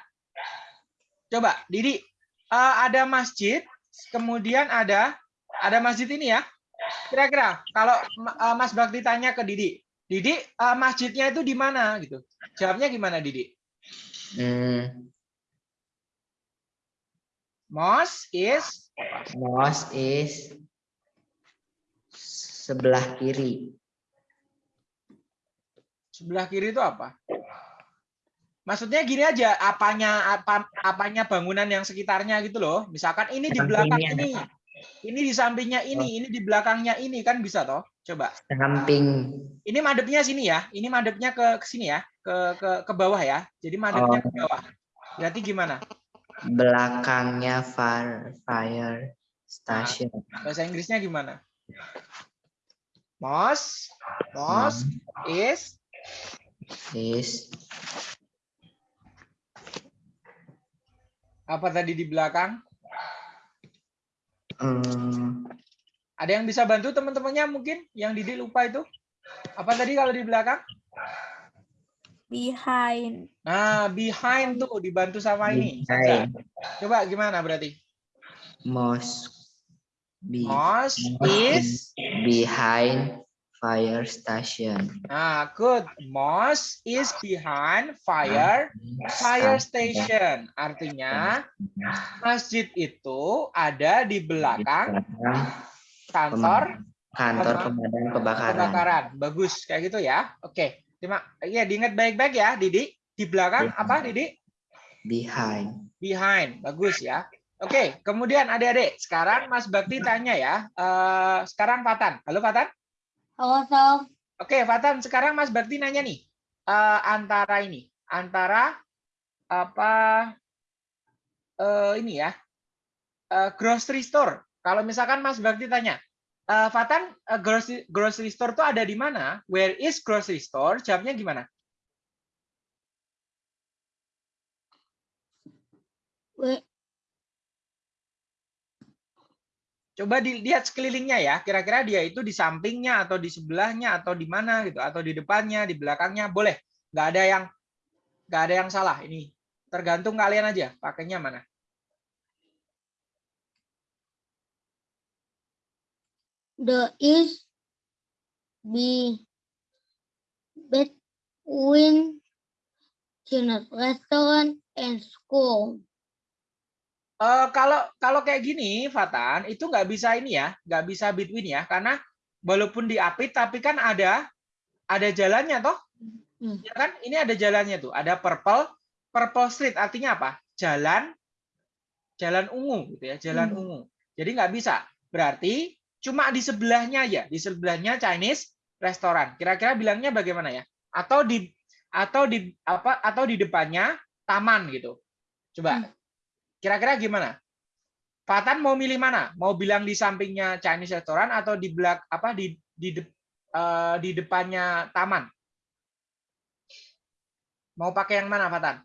Coba, Didi. eh, ada masjid, kemudian ada ada masjid ini ya. Kira-kira kalau eh, Mas Bakti tanya ke Didi, Didi eh, masjidnya itu di mana gitu? Jawabnya gimana Didi? Hmm, Mosque is mosque is sebelah kiri. sebelah kiri itu apa? Maksudnya gini aja, apanya apa apanya bangunan yang sekitarnya gitu loh. Misalkan ini di belakang ini, ini di sampingnya ini, ini di belakangnya ini kan bisa toh? Coba. Samping. Ini madepnya sini ya. Ini madepnya ke ke sini ya, ke ke ke bawah ya. Jadi madepnya ke bawah. Berarti gimana? Belakangnya fire, fire station. Bahasa Inggrisnya gimana? Most, most is Is apa tadi di belakang? mm, Ada yang bisa bantu teman-temannya mungkin yang Didi lupa itu? Apa tadi kalau di belakang? Behind. Nah, behind tuh dibantu sama ini. Behind. Coba gimana berarti? most be, is behind fire station. Nah, good. Most is behind fire fire station. Artinya masjid itu ada di belakang kantor kantor pemadam kebakaran. kebakaran. Bagus kayak gitu ya. Oke. Terima ya diingat baik-baik ya, Didi. Di belakang apa, Didi? Behind. Behind. Bagus ya. Oke, kemudian adik-adik, sekarang Mas Bakti tanya ya. Eh, sekarang Fatan. Halo Fatan. Halo. Oke, Fatan, sekarang Mas Bakti nanya nih. eh, antara ini, antara apa eh, ini ya? eh, grocery store. Kalau misalkan Mas Bakti tanya, eh, Fatan, eh, grocery, grocery store itu ada di mana? Where is grocery store? Jawabnya gimana? Where, Coba dilihat sekelilingnya ya. Kira-kira dia itu di sampingnya atau di sebelahnya atau di mana gitu atau di depannya, di belakangnya boleh. Nggak ada yang nggak ada yang salah ini. Tergantung kalian aja pakainya mana. the is be between restaurant and school. Eh, kalau kalau kayak gini, Fatan, itu nggak bisa ini ya, nggak bisa between ya, karena walaupun diapit tapi kan ada ada jalannya toh, Hmm. ya kan? Ini ada jalannya tuh, ada purple purple street artinya apa? Jalan jalan ungu gitu ya, jalan Hmm. ungu. Jadi nggak bisa. Berarti cuma di sebelahnya aja, di sebelahnya Chinese restoran. Kira-kira bilangnya bagaimana ya? Atau di atau di apa atau di depannya taman gitu. Coba. Hmm. Kira-kira gimana? Fatan mau milih mana? Mau bilang di sampingnya Chinese restoran atau di belak apa di di de- eh, di depannya taman? Mau pakai yang mana, Fatan?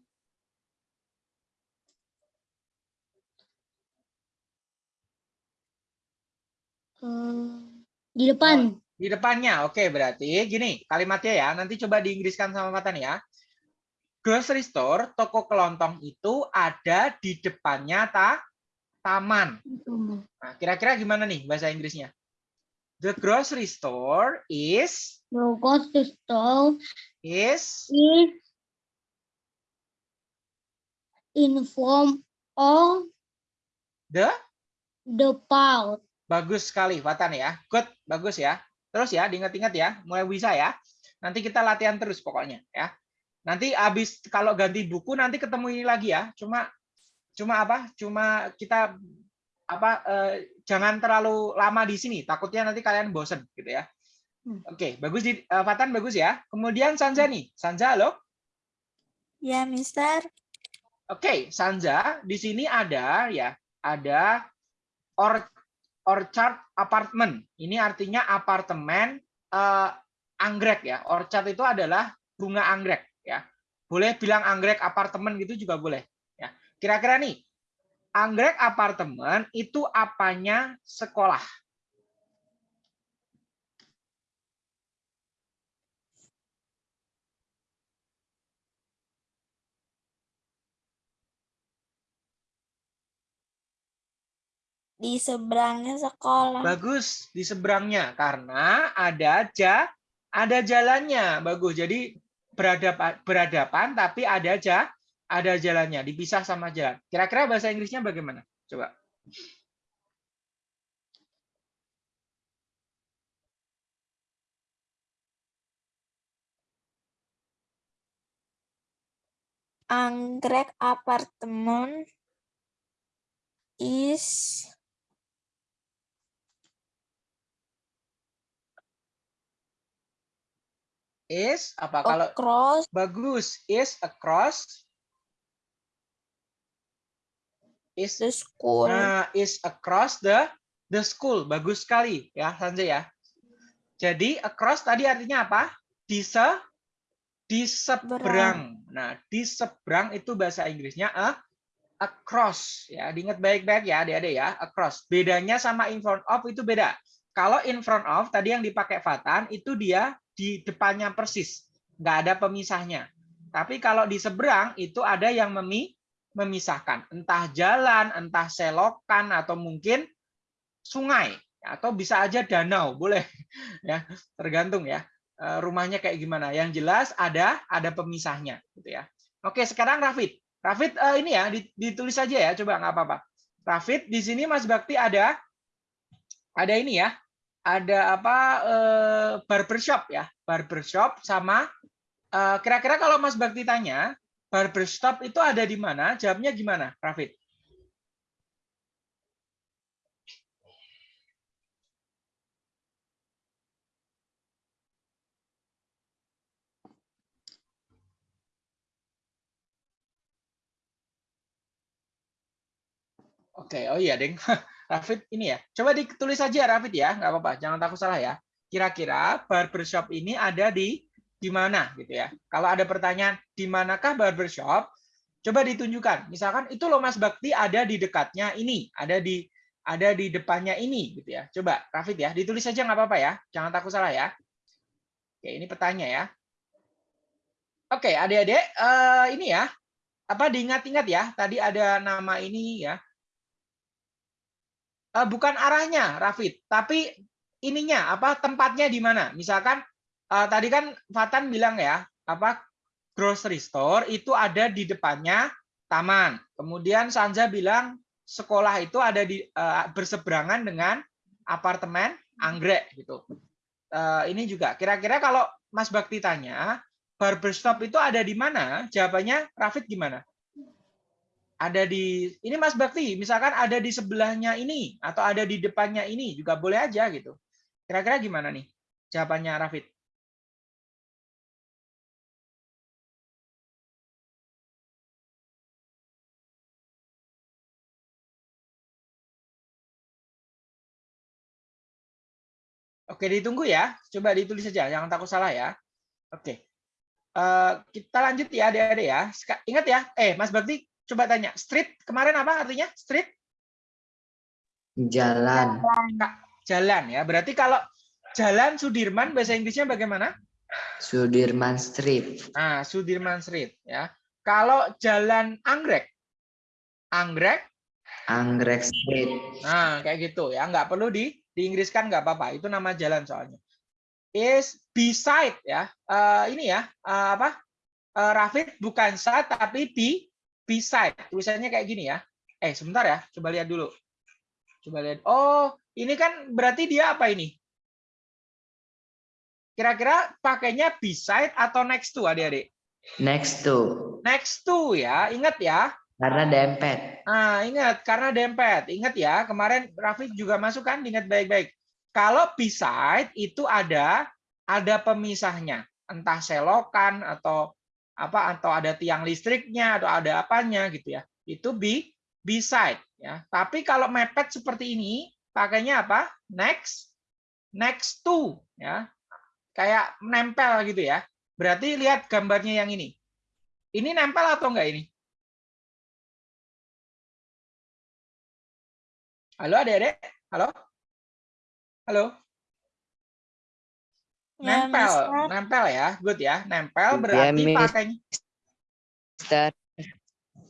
Eh, di depan. Di depannya. Oke, berarti gini kalimatnya ya. Nanti coba diinggriskan sama Fatan ya. Grocery store, toko kelontong itu ada di depannya ta taman. Nah, kira-kira gimana nih bahasa Inggrisnya? The grocery store is The grocery store is is in front of the the park. bagus sekali Fatan ya. Good, bagus ya. Terus ya, diingat-ingat ya, mulai bisa ya. Nanti kita latihan terus pokoknya ya. Nanti habis kalau ganti buku nanti ketemu ini lagi ya. Cuma cuma apa? Cuma kita apa eh, jangan terlalu lama di sini. Takutnya nanti kalian bosen gitu ya. Hmm. Oke, bagus di eh, Fatan bagus ya. Kemudian Sanja nih. Sanja halo. Ya, Mister. Oke, Sanja, di sini ada ya, ada or, orchard apartment. Ini artinya apartemen eh, anggrek ya. Orchard itu adalah bunga anggrek ya. Boleh bilang anggrek apartemen gitu juga boleh ya. Kira-kira nih, anggrek apartemen itu apanya sekolah? Di seberangnya sekolah. Bagus di seberangnya karena ada ja ada jalannya. Bagus. Jadi berhadapan berhadapan tapi ada ja ada jalannya, dipisah sama jalan. Kira-kira bahasa Inggrisnya bagaimana? Coba. anggrek apartemen is Is apa kalau across bagus is across is the school. Nah, is across the the school. Bagus sekali ya, Sanjay ya. Jadi across tadi artinya apa? Di se di seberang. Nah, di seberang itu bahasa Inggrisnya a across ya. Diingat baik-baik ya, Adik-adik ya, across. Bedanya sama in front of itu beda. Kalau in front of tadi yang dipakai Fatan itu dia di depannya persis, nggak ada pemisahnya. Tapi kalau di seberang itu ada yang memi memisahkan, entah jalan, entah selokan atau mungkin sungai atau bisa aja danau, boleh ya, tergantung ya eh, rumahnya kayak gimana. Yang jelas ada ada pemisahnya gitu ya. Oke, sekarang Rafid. Rafid eh, ini ya ditulis saja ya, coba nggak apa-apa. Rafid di sini Mas Bakti ada ada ini ya, ada apa eh, barbershop ya, barbershop sama eh, kira-kira kalau Mas Bakti tanya barbershop itu ada di mana? Jawabnya gimana, Rafid? Oke, oh iya, Deng. Rafid ini ya. Coba ditulis saja Rafid ya, nggak apa-apa. Jangan takut salah ya. Kira-kira barbershop ini ada di di mana gitu ya. Kalau ada pertanyaan di manakah barbershop, coba ditunjukkan. Misalkan itu loh Mas Bakti ada di dekatnya ini, ada di ada di depannya ini gitu ya. Coba Rafid ya, ditulis saja nggak apa-apa ya. Jangan takut salah ya. Oke, ini petanya ya. Oke, adik-adik, eh, ini ya. Apa diingat-ingat ya, tadi ada nama ini ya uh, bukan arahnya, Rafid, tapi ininya apa tempatnya di mana? Misalkan uh, tadi kan Fatan bilang ya, apa grocery store itu ada di depannya taman. Kemudian Sanja bilang sekolah itu ada di uh, berseberangan dengan apartemen anggrek gitu. Uh, ini juga kira-kira kalau Mas Bakti tanya barbershop itu ada di mana? Jawabannya Rafid gimana? Ada di ini Mas Bakti, misalkan ada di sebelahnya ini atau ada di depannya ini juga boleh aja gitu. Kira-kira gimana nih jawabannya Rafid? Oke, ditunggu ya. Coba ditulis saja, jangan takut salah ya. Oke. Uh, kita lanjut ya, adik-adik ya. Ingat ya, eh Mas Bakti Coba tanya, street kemarin apa artinya? Street? Jalan. Jalan ya. Berarti kalau jalan Sudirman bahasa Inggrisnya bagaimana? Sudirman Street. Nah, Sudirman Street ya. Kalau jalan Anggrek? Anggrek? Anggrek Street. Nah, kayak gitu ya. Nggak perlu di diinggriskan nggak apa-apa. Itu nama jalan soalnya. Is beside ya. Uh, ini ya, uh, apa? Uh, Rafid bukan side tapi di beside. Tulisannya kayak gini ya. Eh, sebentar ya. Coba lihat dulu. Coba lihat. Oh, ini kan berarti dia apa ini? Kira-kira pakainya beside atau next to, adik-adik? Next to. Next to ya. Ingat ya. Karena dempet. Ah, ingat karena dempet. Ingat ya, kemarin Rafiq juga masuk kan, ingat baik-baik. Kalau beside itu ada ada pemisahnya, entah selokan atau apa atau ada tiang listriknya atau ada apanya gitu ya. Itu be beside ya. Tapi kalau mepet seperti ini pakainya apa? Next next to ya. Kayak nempel gitu ya. Berarti lihat gambarnya yang ini. Ini nempel atau enggak ini? Halo Adik-adik? Halo? Halo? Ya, Nempel, nempel ya, good ya. Nempel Ya, berarti pakainya. Mister.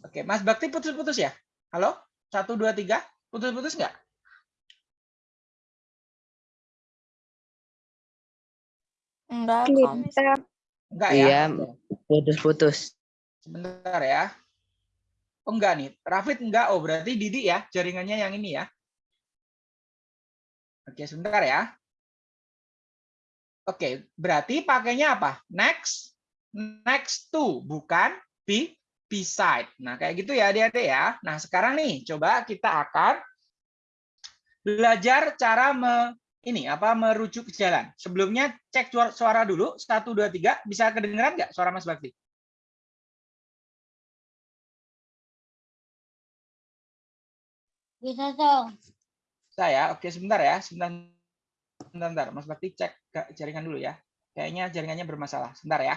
Oke, Mas Bakti putus-putus ya? Halo? Satu, dua, tiga. Putus-putus nggak? Enggak Mister. Enggak ya? Iya, putus-putus. Sebentar ya. Oh enggak nih, Rafid enggak. Oh berarti Didi ya, jaringannya yang ini ya. Oke, sebentar ya. Oke, berarti pakainya apa? Next, next to, bukan be, beside. Nah, kayak gitu ya adik-adik ya. Nah, sekarang nih coba kita akan belajar cara me, ini apa merujuk ke jalan. Sebelumnya cek suara, suara dulu. Satu, dua, tiga. Bisa kedengeran nggak suara Mas Bakti? Bisa dong. Saya, oke sebentar ya, sebentar, sebentar, sebentar. Mas Bakti cek ke jaringan dulu ya. Kayaknya jaringannya bermasalah. Sebentar ya.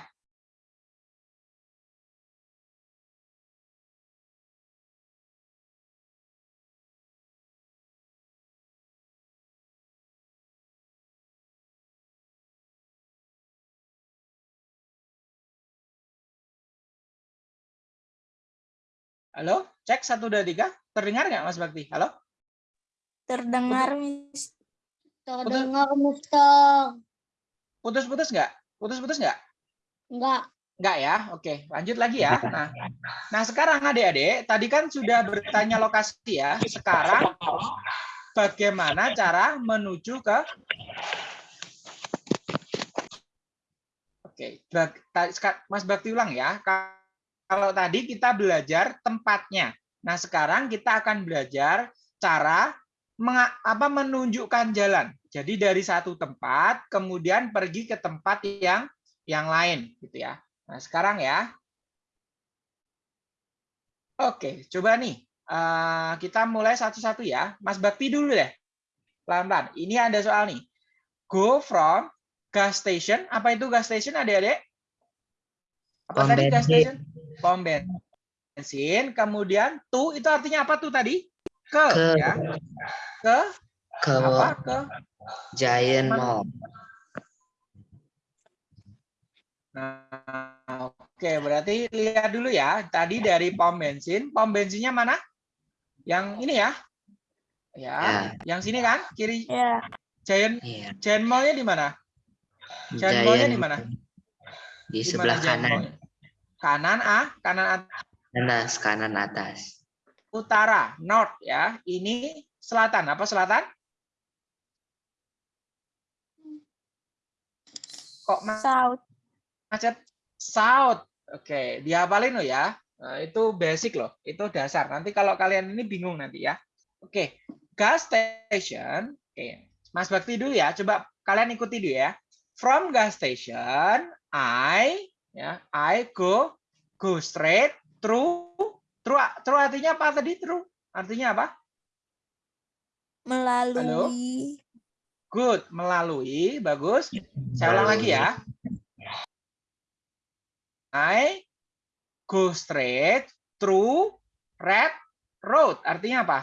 Halo, cek satu dua tiga. Terdengar nggak Mas Bakti? Halo? Terdengar, Miss. Terdengar, Mister. Putus-putus nggak? Putus-putus nggak? Enggak. Enggak ya? Oke, lanjut lagi ya. Nah, nah sekarang adik-adik, tadi kan sudah bertanya lokasi ya. Sekarang bagaimana cara menuju ke Oke, Mas Bakti ulang ya. Ka- Kalau tadi kita belajar tempatnya. Nah, sekarang kita akan belajar cara apa menunjukkan jalan. Jadi dari satu tempat kemudian pergi ke tempat yang yang lain gitu ya. Nah, sekarang ya. Oke, coba nih. eh, kita mulai satu-satu ya. Mas Bakti dulu deh. Pelan-pelan. Ini ada soal nih. Go from gas station. Apa itu gas station adik-adik? Apa Pom tadi gas station? Pom bensin. Kemudian to itu artinya apa tuh tadi? Ke, Ke. ya. Ke ke apa? Ke Giant? Mall. Nah, oke, berarti lihat dulu ya. Tadi dari pom bensin, pom bensinnya mana? Yang ini ya? Ya, Ya. yang sini kan? Kiri Ya, Giant Iya. Giant Mall-nya di mana? Giant Mall-nya di mana? Di sebelah Giant kanan. Kanan ah, kanan at- Atas, kanan atas. Utara, north ya. Ini selatan. Apa selatan? Kok South. macet? South. Oke, dihafalin lo ya. Nah, itu basic loh, itu dasar. Nanti kalau kalian ini bingung nanti ya. Oke, gas station. Oke, Mas Bakti dulu ya. Coba kalian ikuti dulu ya. From gas station, I ya, I go go straight through through through artinya apa tadi? Through artinya apa? Melalui. Good, melalui, bagus. Saya ulang lagi ya. I go straight through red road. Artinya apa?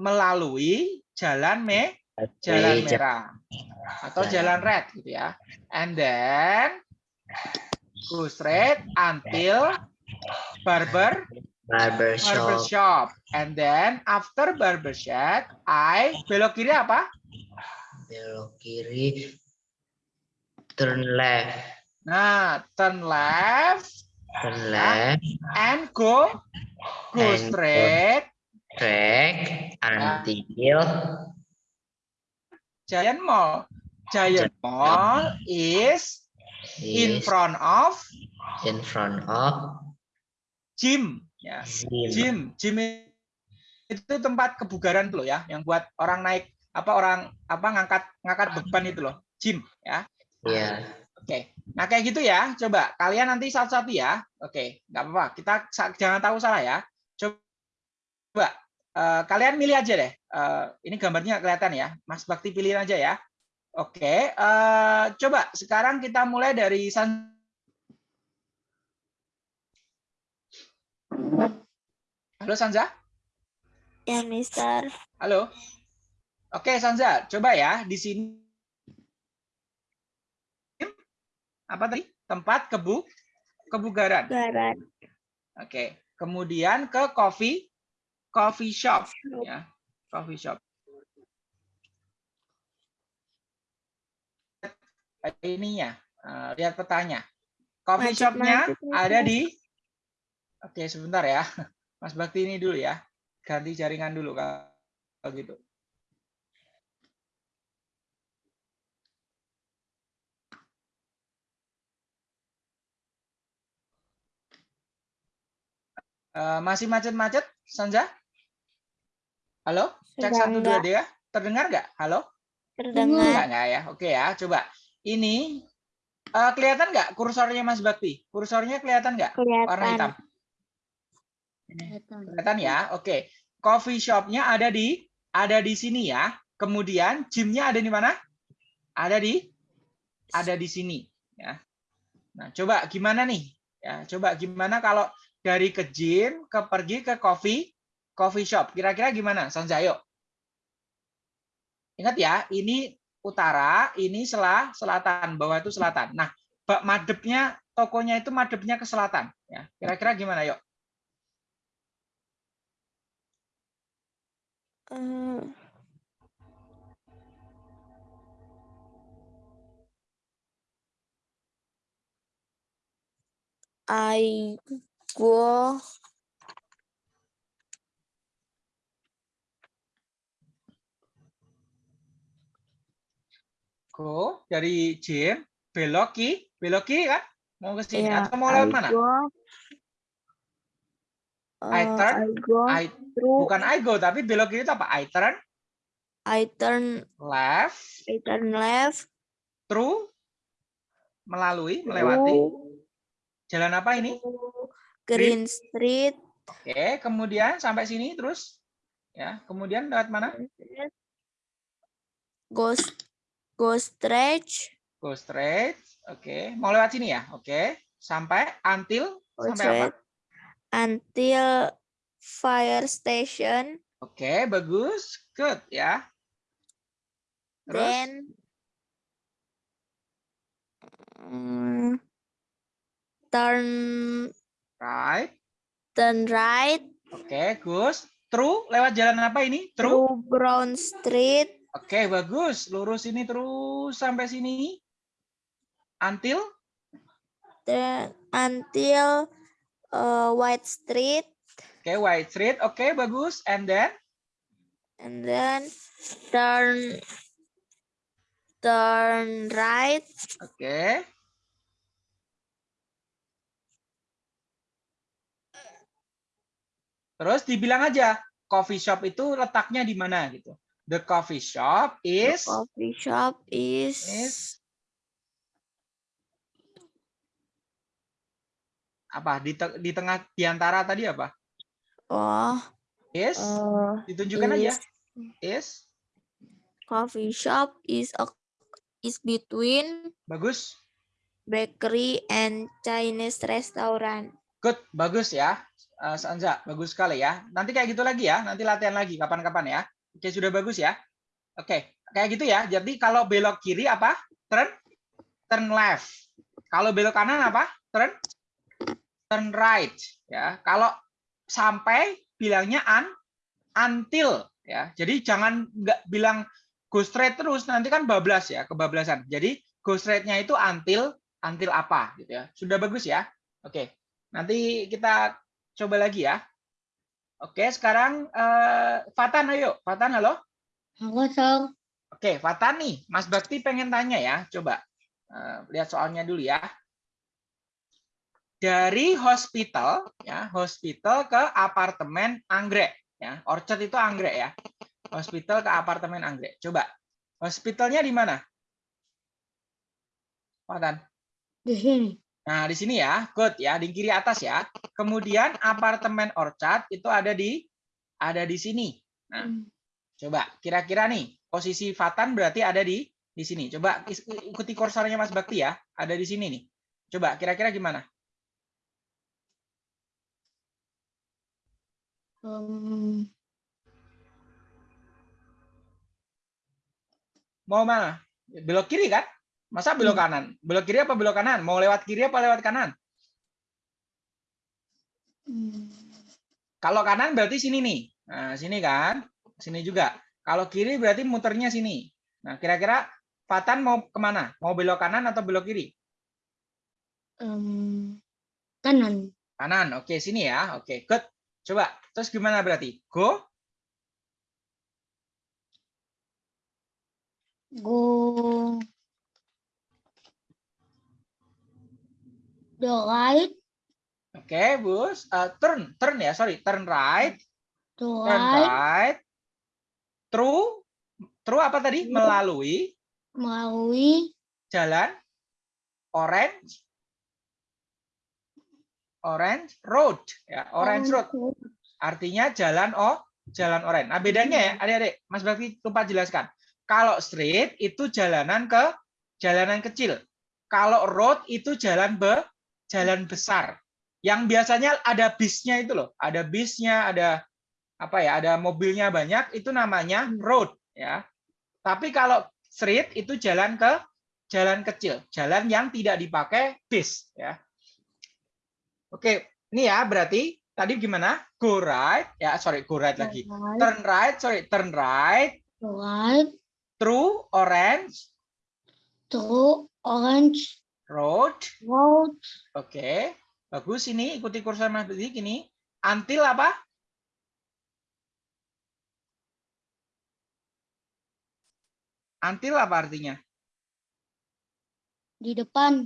Melalui jalan me jalan merah atau jalan red gitu ya. And then go straight until barber Barber barber shop. shop. And then after barber shop, I belok kiri apa? Belok kiri. Turn left. Nah, turn left Turn left. and go go And go. straight until Giant Mall. Giant Mall is in is front of in front of gym. Ya, gym. gym. Gym itu tempat kebugaran tuh loh ya, yang buat orang naik apa orang apa ngangkat ngangkat beban itu loh, gym ya. Iya. Oke. Nah, kayak gitu ya. Coba kalian nanti satu-satu ya. Oke, nggak apa-apa. Kita jangan tahu salah ya. Coba eh, kalian milih aja deh. Eh, ini gambarnya kelihatan ya. Mas Bakti pilihin aja ya. Oke, eh, coba sekarang kita mulai dari San Halo Sanza? Ya, Mister. Halo. Oke, Sanza, coba ya di sini apa tadi? Tempat kebu kebugaran. Barat. Oke. Kemudian ke coffee coffee shop ya. Coffee shop. Ininya, eh, lihat petanya. Coffee shopnya ada di Oke, sebentar ya. Mas Bakti ini dulu ya. Ganti jaringan dulu kalau gitu. Eh, masih macet-macet, Sanja? Halo? Cek satu dua dia. Terdengar nggak? Halo? Terdengar. Enggak ya. Oke ya, coba. Ini eh, kelihatan nggak kursornya Mas Bakti? Kursornya kelihatan nggak? Warna hitam. Kelihatan. Ya? Oke. Coffee shopnya ada di ada di sini ya. Kemudian gymnya ada di mana? Ada di ada di sini ya. Nah, coba gimana nih? Ya, coba gimana kalau dari ke gym ke pergi ke coffee coffee shop. Kira-kira gimana? Sanjayo. Ingat ya, ini utara, ini selah selatan, bawah itu selatan. Nah, bak madepnya tokonya itu madepnya ke selatan ya. Kira-kira gimana, yuk? Eh, I go Go dari gym belok ki, belok kiri kan? Mau ke sini ya, atau mau lewat I mana? go, I eh, turn, I go I through bukan I go tapi belok kiri itu apa? I turn I turn left I turn left through melalui melewati jalan apa ini? Green Street Oke, kemudian sampai sini terus ya, kemudian lewat mana? go go stretch Go straight. Oke, mau lewat sini ya? Oke, sampai until go sampai apa? Until fire station Oke, bagus. Good ya. Terus then mm, turn right. turn right Oke, Gus. Through lewat jalan apa ini? Through. through Brown Street Oke, bagus. Lurus ini terus sampai sini. Until then until uh, White Street Oke, White Street. Oke, bagus. And then and then turn turn right Oke. Terus dibilang aja coffee shop itu letaknya di mana gitu. The coffee shop the is coffee shop is, is apa? Di, te- di tengah di antara tadi apa? oh Is uh, ditunjukkan aja. is Is coffee shop is a is between bagus. bakery and Chinese restaurant Good, bagus ya. Eh, Sanza, bagus sekali ya. Nanti kayak gitu lagi ya. Nanti latihan lagi kapan-kapan ya. Oke, sudah bagus ya. Oke, kayak gitu ya. Jadi kalau belok kiri apa? Turn turn left. Kalau belok kanan apa? Turn turn right ya. Kalau sampai bilangnya un until ya. Jadi jangan nggak bilang go straight terus nanti kan bablas ya, kebablasan. Jadi go straight-nya itu until until apa gitu ya. Sudah bagus ya. Oke. Nanti kita coba lagi ya. Oke, sekarang eh, Fatan ayo. Fatan halo. Halo, Song. Oke, Fatan nih, Mas Bakti pengen tanya ya. Coba eh, lihat soalnya dulu ya. Dari hospital ya, hospital ke apartemen anggrek ya. Orchard itu anggrek ya. Hospital ke apartemen anggrek. Coba. Hospitalnya di mana? Fatan. Di sini. Nah, di sini ya, good ya, di kiri atas ya. Kemudian apartemen Orchard itu ada di ada di sini. Nah, coba kira-kira nih posisi Fatan berarti ada di di sini. Coba ikuti kursornya Mas Bakti ya, ada di sini nih. Coba kira-kira gimana? Um, Mau mana? Belok kiri kan? Masa belok kanan? Belok kiri apa belok kanan? Mau lewat kiri apa lewat kanan? hmm, Kalau kanan berarti sini nih. Nah, sini kan? Sini juga. Kalau kiri berarti muternya sini. Nah, kira-kira Fatan mau ke mana? Mau belok kanan atau belok kiri? um, kanan. Kanan. Oke, sini ya. Oke, good. Coba. Terus gimana berarti? Go. Go. The right. Oke, Oke, Bus. Eh, turn, turn ya, sorry, turn right, To turn right. right. Through, through apa tadi? Through. Melalui Melalui. jalan orange orange road ya orange road artinya jalan oh jalan orange nah bedanya ya adik-adik Mas Bakti lupa jelaskan. Kalau street itu jalanan ke jalanan kecil. Kalau road itu jalan be jalan besar. Yang biasanya ada bisnya itu loh. Ada bisnya ada apa ya ada mobilnya banyak itu namanya road ya. Tapi kalau street itu jalan ke jalan kecil, jalan yang tidak dipakai bis ya. Oke, ini ya berarti tadi gimana? Go right, ya sorry go right lagi. Right. Turn right, sorry turn right right. through orange To orange road. road. Oke, bagus ini ikuti kursor Mas Budi gini. Until apa? Until apa artinya? Di depan.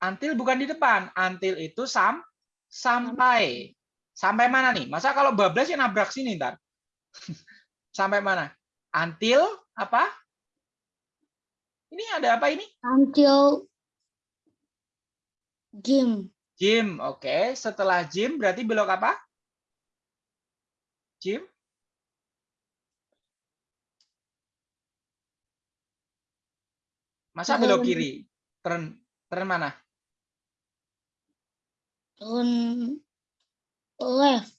Until bukan di depan. Until itu sam sampai. Sampai mana nih? Masa kalau bablas ya nabrak sini ntar. sampai mana? Until apa? Ini ada apa ini? Until gym. Gym. Oke, setelah gym berarti belok apa? Gym. Masa belok kiri? Turn turn mana? Turn left.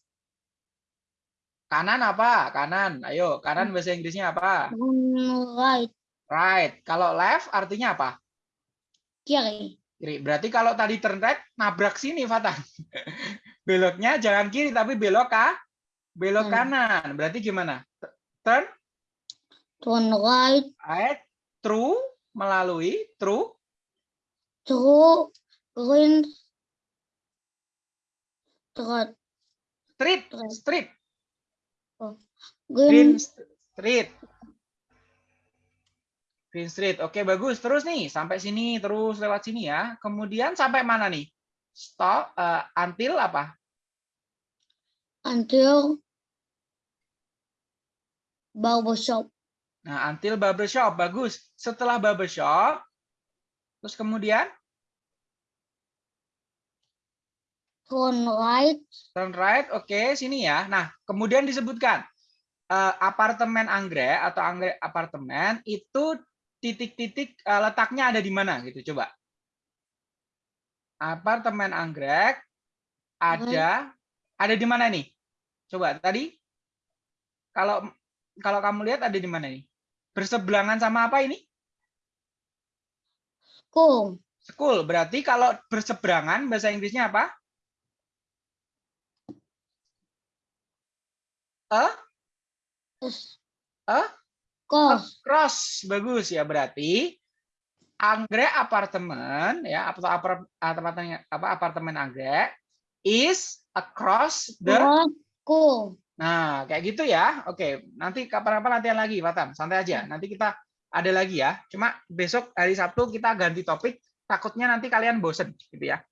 Kanan apa? Kanan. Ayo, kanan bahasa Inggrisnya apa? Turn right. Right. Kalau left artinya apa? Kiri. Kiri. Berarti kalau tadi turn right, nabrak sini, Fatan. Beloknya jangan kiri, tapi belok kah? Belok Hmm. kanan. Berarti gimana? Turn Turn right. right, through, melalui, through, Through green. Street. street, street, Green. green street. Green street. Oke, bagus. Terus nih, sampai sini, terus lewat sini ya. Kemudian sampai mana nih? Stop, eh, until apa? Until barber shop. Nah, until barbershop. Bagus. Setelah barbershop, terus kemudian Turn right. turn right. Oke, sini ya. Nah, kemudian disebutkan eh, apartemen anggrek atau anggrek apartemen itu titik-titik eh, letaknya ada di mana gitu. Coba. Apartemen anggrek ada ada di mana nih? Coba tadi kalau kalau kamu lihat ada di mana nih? Berseberangan sama apa ini? School. School. Berarti kalau berseberangan bahasa Inggrisnya apa? A? A? Cross. Across. Bagus ya berarti anggrek apartemen ya atau apar- apartemen apa apartemen anggrek is across the. School. Nah, kayak gitu ya. Oke, nanti kapan-kapan latihan lagi, Fatan. Santai aja. Nanti kita ada lagi ya. Cuma besok hari Sabtu kita ganti topik. Takutnya nanti kalian bosen gitu ya.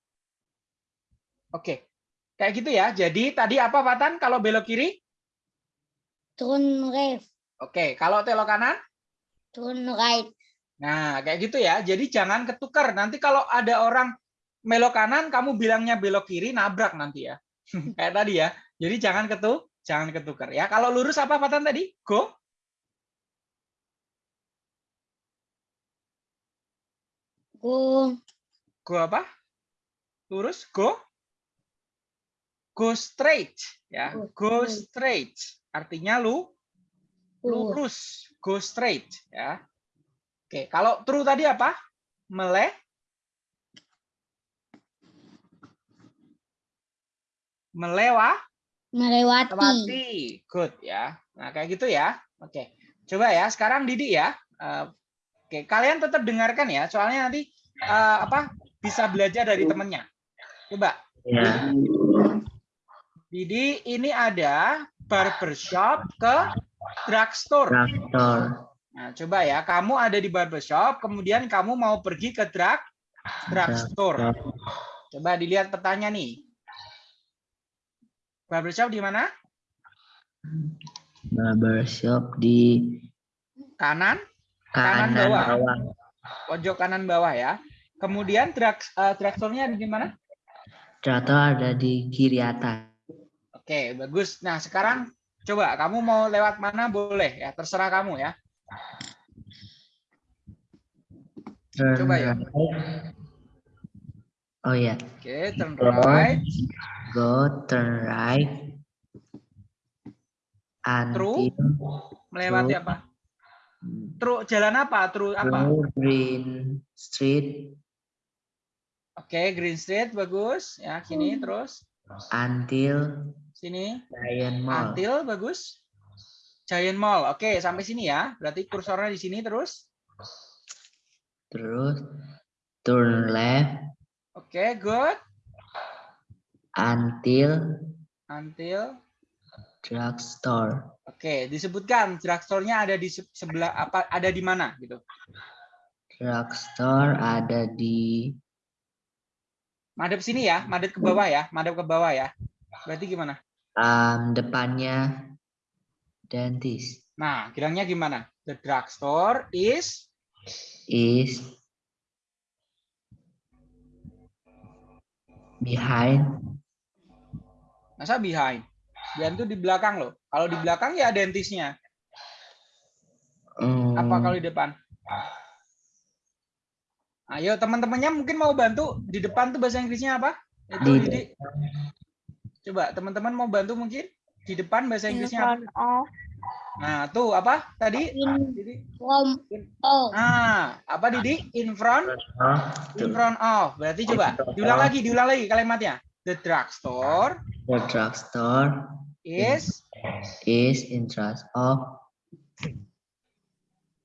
Oke. Kayak gitu ya. Jadi tadi apa, Fatan? Kalau belok kiri? Turn left. Oke. Kalau belok kanan? Turn right. Nah, kayak gitu ya. Jadi jangan ketukar. Nanti kalau ada orang belok kanan, kamu bilangnya belok kiri, nabrak nanti ya. kayak tadi ya. Jadi jangan ketuk, jangan ketukar ya. Kalau lurus apa Fatan tadi? Go. Go. Go apa? Lurus, go. Go straight ya. Go straight. Artinya lu Lurus. go straight ya. Oke, kalau true tadi apa? Mele melewah Melewati. Melewati. Good ya. Nah, kayak gitu ya. Oke. Coba ya, sekarang Didi ya. Eh, Oke, kalian tetap dengarkan ya. Soalnya nanti eh, apa? Bisa belajar dari temennya. Coba. Ya. Didi, ini ada barbershop ke drugstore. Traktor. Nah, coba ya. Kamu ada di barbershop, kemudian kamu mau pergi ke drug drugstore. Coba dilihat petanya nih. Barbershop di mana? Barbershop di Kanan, Kanan kanan bawah. bawah. pojok kanan bawah ya. Kemudian drug, eh, drugstore-nya ada di mana? Traktor ada di kiri atas. Oke, bagus. Nah, sekarang coba kamu mau lewat mana boleh ya, terserah kamu ya. Turn Coba ya. right. Oh ya, Oke, turn Go. right. go turn right. Until Melewati True. apa? Truk jalan apa? Truk apa? Green Street Oke, Green Street bagus. Ya, Hmm. terus. until Sini. Giant Mall. Until bagus. Giant Mall. Oke, sampai sini ya. Berarti kursornya di sini terus. Terus turn left Oke, good. until Until drugstore. Oke, disebutkan drugstore-nya ada di se- sebelah apa ada di mana gitu. Drugstore ada di Madep sini ya, madep ke bawah ya, madep ke bawah ya. Berarti gimana? um, depannya dentist. Nah, bilangnya gimana? The drugstore is is behind masa behind. Behind itu di belakang loh. Kalau di belakang ya dentisnya. Apa um, kalau di depan? Ayo teman-temannya mungkin mau bantu di depan tuh bahasa Inggrisnya apa? Itu Di Didi. Coba teman-teman mau bantu mungkin di depan bahasa In Inggrisnya apa? front of. Nah, tuh apa tadi? In Didi. from oh Ah, apa Didi? In front In front of. Berarti coba diulang lagi, diulang lagi kalimatnya. The drugstore the drugstore is is in charge of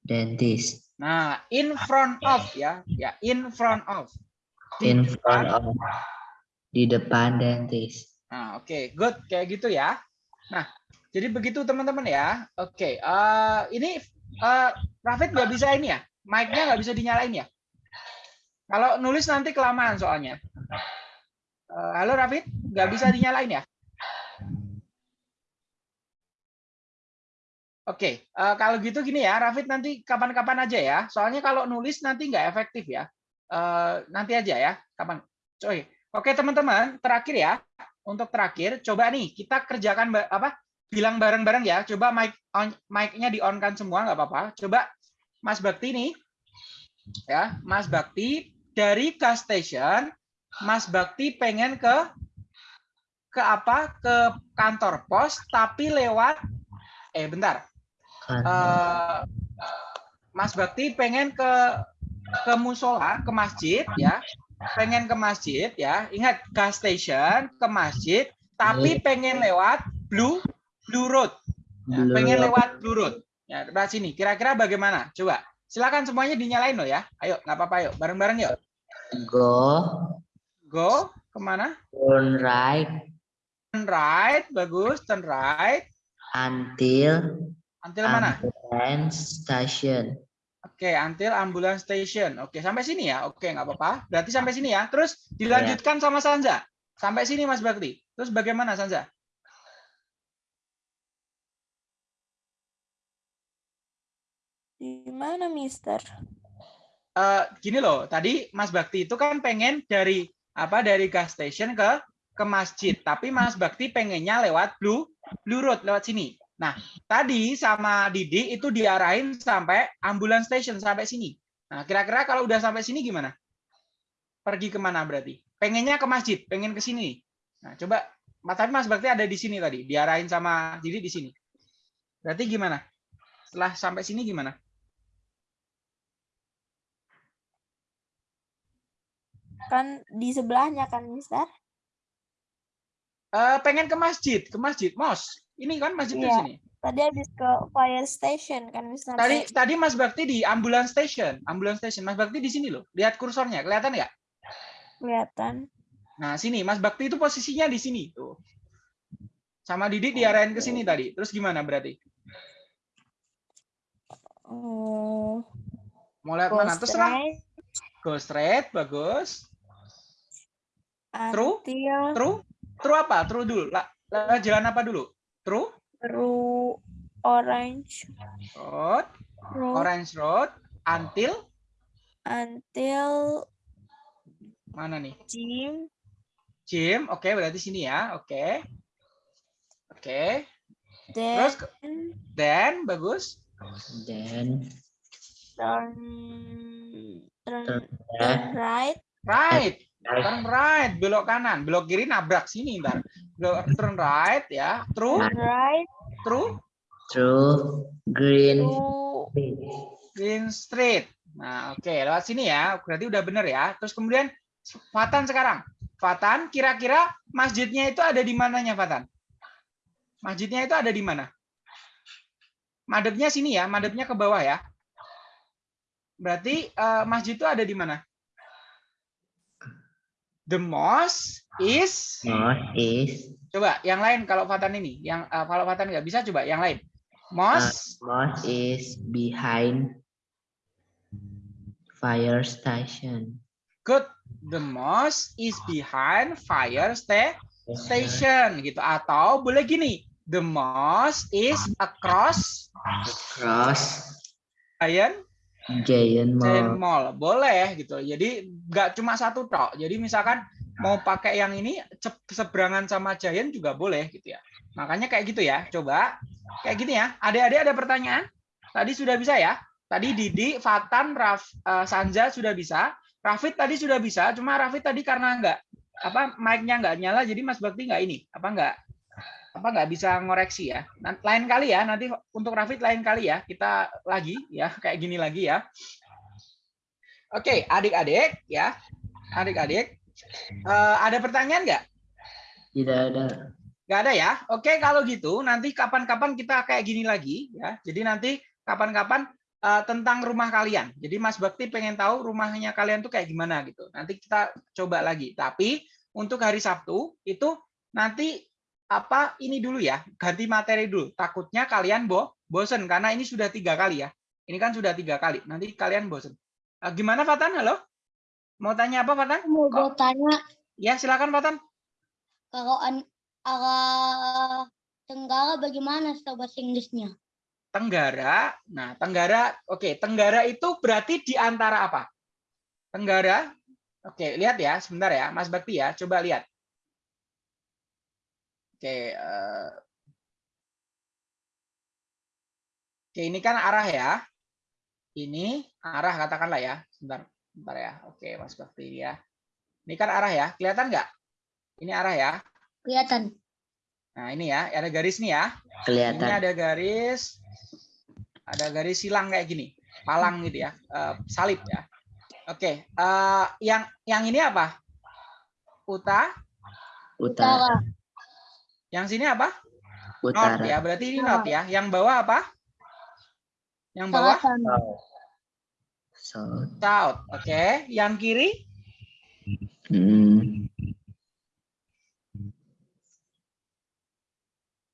dentist nah in front of ya, ya in front of. Di in depan. front of di depan dentist. Nah, oke, good kayak gitu ya. Nah, jadi begitu teman-teman ya. Oke, eh, ini eh Rafid nggak bisa ini ya, mic-nya nggak bisa dinyalain ya. Kalau nulis nanti kelamaan soalnya. Eh, halo Rafid, nggak bisa dinyalain ya? Oke, eh, kalau gitu gini ya, Rafid nanti kapan-kapan aja ya. Soalnya kalau nulis nanti nggak efektif ya. Eh, nanti aja ya, kapan? Coy. Oke teman-teman, terakhir ya. Untuk terakhir, coba nih kita kerjakan apa? Bilang bareng-bareng ya. Coba mic on, mic-nya di on kan semua nggak apa-apa. Coba Mas Bakti nih, ya, Mas Bakti dari gas station, Mas Bakti pengen ke ke apa? Ke kantor pos, tapi lewat eh bentar. Eh, Mas Bakti pengen ke ke musola, ke masjid ya. Pengen ke masjid ya. Ingat gas station ke masjid tapi pengen lewat Blue Blue Road. Ya, Blue pengen Road. lewat Blue Road. Ya, sebelah sini. Kira-kira bagaimana? Coba. Silakan semuanya dinyalain loh ya. Ayo, nggak apa-apa yuk. Bareng-bareng yuk. go Go ke mana? turn right Turn right, bagus. Turn right. until Until mana? ambulance station. Oke, until ambulance station. Oke, sampai sini ya. Oke, nggak apa-apa. Berarti sampai sini ya. Terus dilanjutkan sama Sanza. Sampai sini Mas Bakti. Terus bagaimana Sanza? Di mana, Mister? Eh, gini loh, tadi Mas Bakti itu kan pengen dari apa dari gas station ke ke masjid, tapi Mas Bakti pengennya lewat Blue Blue Road lewat sini. Nah, tadi sama Didi itu diarahin sampai ambulance station sampai sini. Nah, kira-kira kalau udah sampai sini gimana? Pergi ke mana berarti? Pengennya ke masjid, pengen ke sini. Nah, coba Mas tapi Mas Bakti ada di sini tadi, diarahin sama Didi di sini. Berarti gimana? Setelah sampai sini gimana? Kan di sebelahnya kan, Mister? Eh, pengen ke masjid, ke masjid, mos. Ini kan masjid di Iya. sini. Tadi habis ke fire station kan, Mister? Tadi tadi Mas Bakti di ambulance station, ambulance station. Mas Bakti di sini loh. Lihat kursornya, kelihatan nggak? Kelihatan. Nah, sini Mas Bakti itu posisinya di sini tuh. Sama Didi diarahin ke sini tadi. Terus gimana berarti? Oh, Mau lihat mana? Terserah. Go straight, bagus. True? until True? True apa? True dulu. Lah, lewat jalan apa dulu? True through orange. Road, road orange road. Until? Until mana nih? gym Jim, oke berarti sini ya, oke. Oke, then terus then bagus. then turn turn, turn right. Right, turn right, belok kanan, belok kiri nabrak sini ntar. Belok turn right ya, true, turn right true, through green to Green Street. Nah, oke, lewat sini ya. Berarti udah bener ya. Terus kemudian Fatan sekarang. Fatan, kira-kira masjidnya itu ada di mananya, Fatan? Masjidnya itu ada di mana? Madepnya sini ya, madepnya ke bawah ya. Berarti eh, masjid itu ada di mana? The mosque is north is coba yang lain kalau Fatan ini, yang eh, kalau Fatan nggak bisa coba yang lain. Mosque mosque is behind fire station Good. The mosque is behind fire sta- station gitu. Atau boleh gini. The mosque is across cross giant, giant giant mall mall. Boleh gitu. Jadi nggak cuma satu tok. Jadi misalkan mau pakai yang ini seberangan sama giant juga boleh gitu ya. Makanya kayak gitu ya. Coba kayak gini ya. Adik-adik ada pertanyaan? Tadi sudah bisa ya? Tadi Didi, Fatan, Raf, eh, Sanja sudah bisa. Rafid tadi sudah bisa, cuma Rafid tadi karena nggak apa mic-nya nggak nyala, jadi Mas Bakti nggak ini apa nggak apa nggak bisa ngoreksi ya. Lain kali ya, nanti untuk Rafid lain kali ya kita lagi ya kayak gini lagi ya. Oke, adik-adik ya, adik-adik, eh, ada pertanyaan nggak? tidak ada Nggak ada ya? Oke, kalau gitu nanti kapan-kapan kita kayak gini lagi ya. Jadi nanti kapan-kapan eh, tentang rumah kalian. Jadi Mas Bakti pengen tahu rumahnya kalian tuh kayak gimana gitu. Nanti kita coba lagi. Tapi untuk hari Sabtu itu nanti apa ini dulu ya, ganti materi dulu. Takutnya kalian bo bosen karena ini sudah tiga kali ya. Ini kan sudah tiga kali. Nanti kalian bosen. Eh, gimana Fatan? Halo? Mau tanya apa Fatan? Mau gue tanya Ya silakan Fatan. kalau arah tenggara bagaimana bahasa Inggrisnya? Tenggara. Nah, Tenggara, oke, Tenggara itu berarti di antara apa? Tenggara. Oke, lihat ya, sebentar ya, Mas Bakti ya, coba lihat. Oke, eh, oke, ini kan arah ya. Ini arah katakanlah ya, sebentar, sebentar ya. Oke, Mas Bakti ya. Ini kan arah ya, kelihatan nggak? Ini arah ya. Kelihatan. Nah, ini ya, ada garis nih ya. Ini kelihatan ada garis, ada garis silang kayak gini, palang gitu ya, eh, salib ya. Oke, eh, yang yang ini apa? Uta, utara Utara. Yang sini apa? North utara ya, berarti ini north ya. Yang bawah apa? Yang bawah south south. Oke, yang kiri Hmm,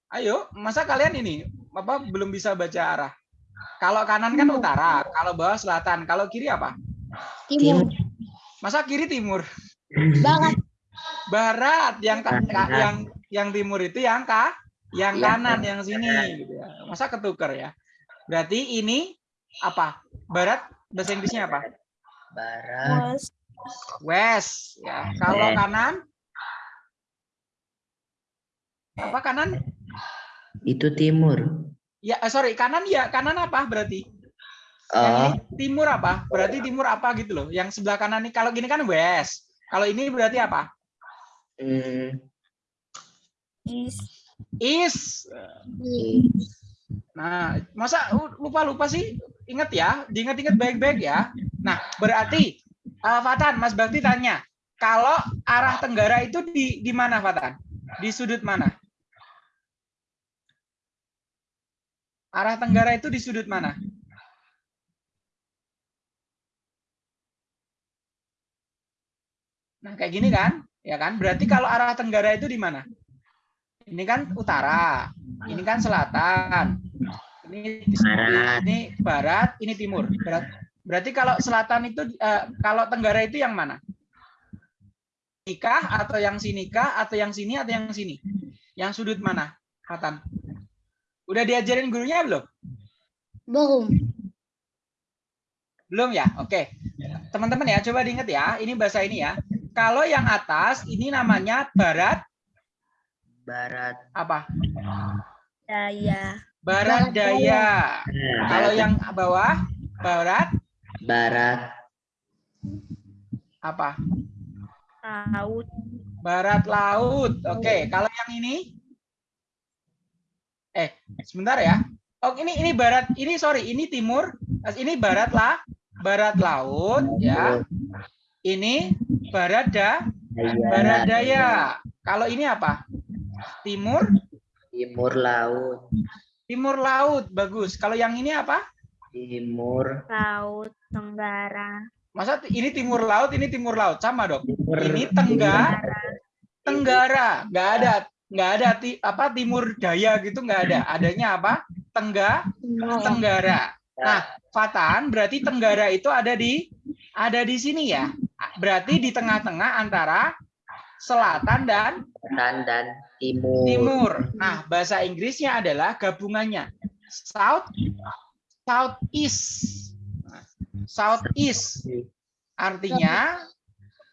Ayo, masa kalian ini apa belum bisa baca arah? Kalau kanan kan utara, kalau bawah selatan, kalau kiri apa? Timur. Masa kiri timur? Barat. Barat, yang Barat. yang yang timur itu yang ka, yang Yang kanan, yang sini gitu ya. Masa ketukar ya? Berarti ini apa? Barat bahasa Inggrisnya apa? barat West ya. Kalau kanan apa kanan? itu timur Ya, eh, sorry, kanan ya, kanan apa berarti? Oh ini timur apa? Berarti timur apa gitu loh. Yang sebelah kanan ini kalau gini kan west. Kalau ini berarti apa? hmm, is East. Nah, masa lupa-lupa sih? Ingat ya, diingat-ingat baik-baik ya. Nah, berarti eh, Fatan, Mas Bakti tanya, kalau arah tenggara itu di di mana Fatan? Di sudut mana? Arah tenggara itu di sudut mana? Nah, kayak gini kan? Ya kan? Berarti kalau arah tenggara itu di mana? Ini kan utara, ini kan selatan. Ini Barat. ini barat, ini timur. Berat- Berarti kalau selatan itu eh, kalau tenggara itu yang mana? Nikah atau yang sini kah atau yang sini atau yang sini? Yang sudut mana, Fatan? Udah diajarin gurunya belum? Belum. Belum ya? Oke. Teman-teman ya, coba diingat ya. Ini bahasa ini ya. Kalau yang atas ini namanya barat Barat. apa? Daya. Barat daya. Nah, Kalau yang bawah barat barat. apa? Laut. Barat laut. Oke, kalau yang ini eh sebentar ya. Oh, ini ini barat, ini sorry, ini timur, ini barat lah, barat laut ya. Ini barat da, Daya. barat daya. Kalau ini apa? Timur, Timur laut. timur laut. Bagus. Kalau yang ini apa? Timur. Laut. Tenggara. Masa ini timur laut, ini timur laut sama, Dok? Timur. Ini Tengga, Tenggara. Nggak ada, nggak ada ti- apa timur daya gitu nggak ada. Adanya apa? Tengga, Tenggara. Nah, Fatan berarti Tenggara itu ada di ada di sini ya. Berarti di tengah-tengah antara selatan dan Selatan dan timur. timur. Nah, bahasa Inggrisnya adalah gabungannya south, south east. South east artinya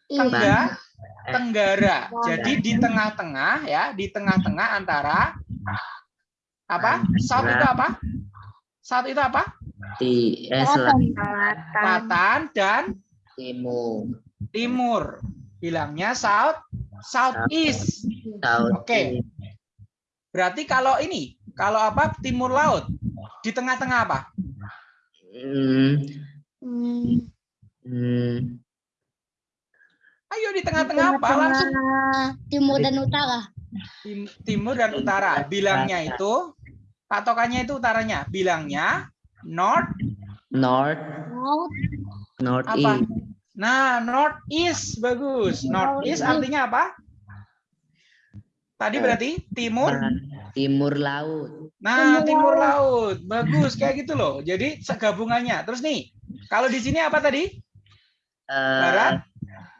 tengah tenggara. Jadi di tengah-tengah ya, di tengah-tengah antara apa? South itu apa? South itu apa? Di eh. Selatan. Selatan dan Timur. timur. Bilangnya south, southeast. South. Oke. Berarti kalau ini, kalau apa? Timur laut. Di tengah-tengah apa? Hmm. Ayo di tengah-tengah apa? Langsung timur dan utara. Tim- timur dan utara. Bilangnya itu patokannya itu utaranya. Bilangnya north. North. Laut, North Apa? east. Nah, north east bagus. North east artinya apa? Tadi berarti timur. Timur laut. Nah, Timur timur laut. Bagus kayak gitu loh. Jadi segabungannya. Terus nih, kalau di sini apa tadi? Eh, Barat?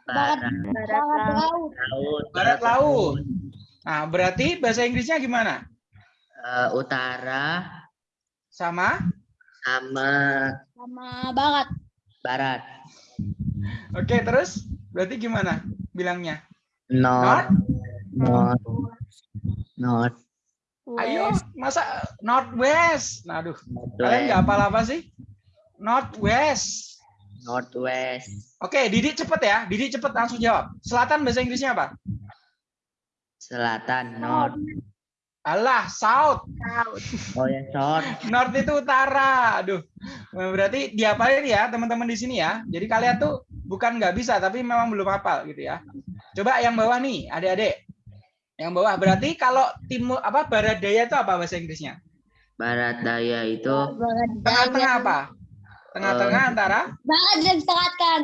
Barat. Barat barat laut. laut. Laut. Barat laut. Nah, berarti bahasa Inggrisnya gimana? Eh, utara Sama? sama Sama barat. barat. Oke, terus berarti gimana bilangnya? North. North. North. Ayo, masa northwest? Nah, aduh, kalian nggak apa-apa sih? Northwest. Northwest. Oke, Didi cepet ya. Didi cepet langsung jawab. Selatan bahasa Inggrisnya apa? Selatan. North. Alah, south. Laut. Oh ya south. North itu utara. Aduh, berarti diapalin ya teman-teman di sini ya. Jadi kalian tuh bukan nggak bisa, tapi memang belum hafal gitu ya. Coba yang bawah nih, adik-adik. Yang bawah berarti kalau timur apa barat daya itu apa bahasa Inggrisnya? Barat daya itu Tengah-tengah apa? Tengah-tengah antara Barat dan selatan.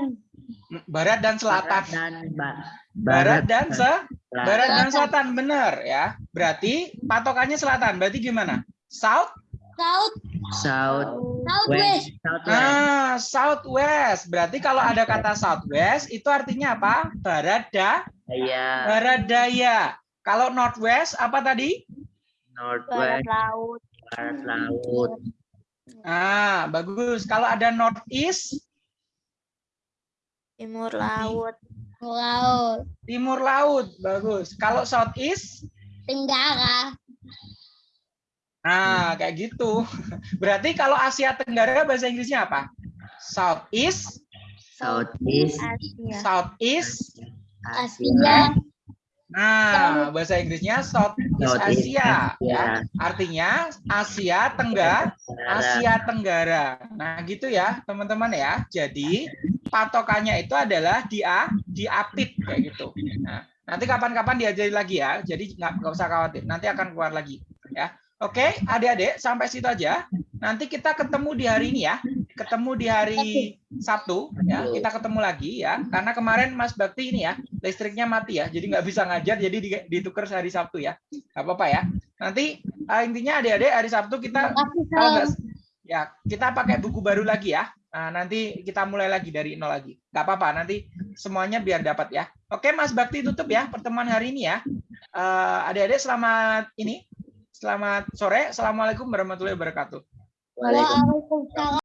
barat dan selatan. Barat dan ba- Barat dan se selatan. barat dan selatan benar ya. Berarti patokannya selatan. Berarti gimana? South? South, South. southwest. West. Southwest. Ah, southwest. Berarti kalau ada kata southwest itu artinya apa? Barat da, Daya. barat daya. Kalau northwest apa tadi? Barat Northwest. laut. Barat laut. Ah, bagus. Kalau ada northeast, Timur laut. Laut. timur laut. Bagus. Kalau southeast, Tenggara. Nah kayak gitu. Berarti kalau Asia Tenggara bahasa Inggrisnya apa? Southeast, Southeast. Asia. southeast. Asia. Nah, bahasa Inggrisnya Southeast Southeast Asia. Asia. Ya. Artinya Asia Tenggara. Asia Tenggara. Nah, gitu ya, teman-teman ya. Jadi, patokannya itu adalah di A, di APIT kayak gitu. Nah, nanti kapan-kapan diajari lagi ya. Jadi nggak nggak usah khawatir, nanti akan keluar lagi ya. Oke, adik-adik, sampai situ aja. Nanti kita ketemu di hari ini ya. Ketemu di hari Sabtu ya. Kita ketemu lagi ya. Karena kemarin Mas Bakti ini ya, listriknya mati ya. Jadi nggak bisa ngajar, jadi di- ditukar hari Sabtu ya. Nggak apa-apa ya. Nanti eh, intinya adik-adik hari Sabtu kita kalau nggak ya kita pakai buku baru lagi ya Nah, nanti kita mulai lagi dari nol lagi nggak apa-apa nanti semuanya biar dapat ya oke Mas Bakti tutup ya pertemuan hari ini ya Eh, Adik-adik selamat ini. Selamat sore. Assalamualaikum warahmatullahi wabarakatuh. Waalaikumsalam.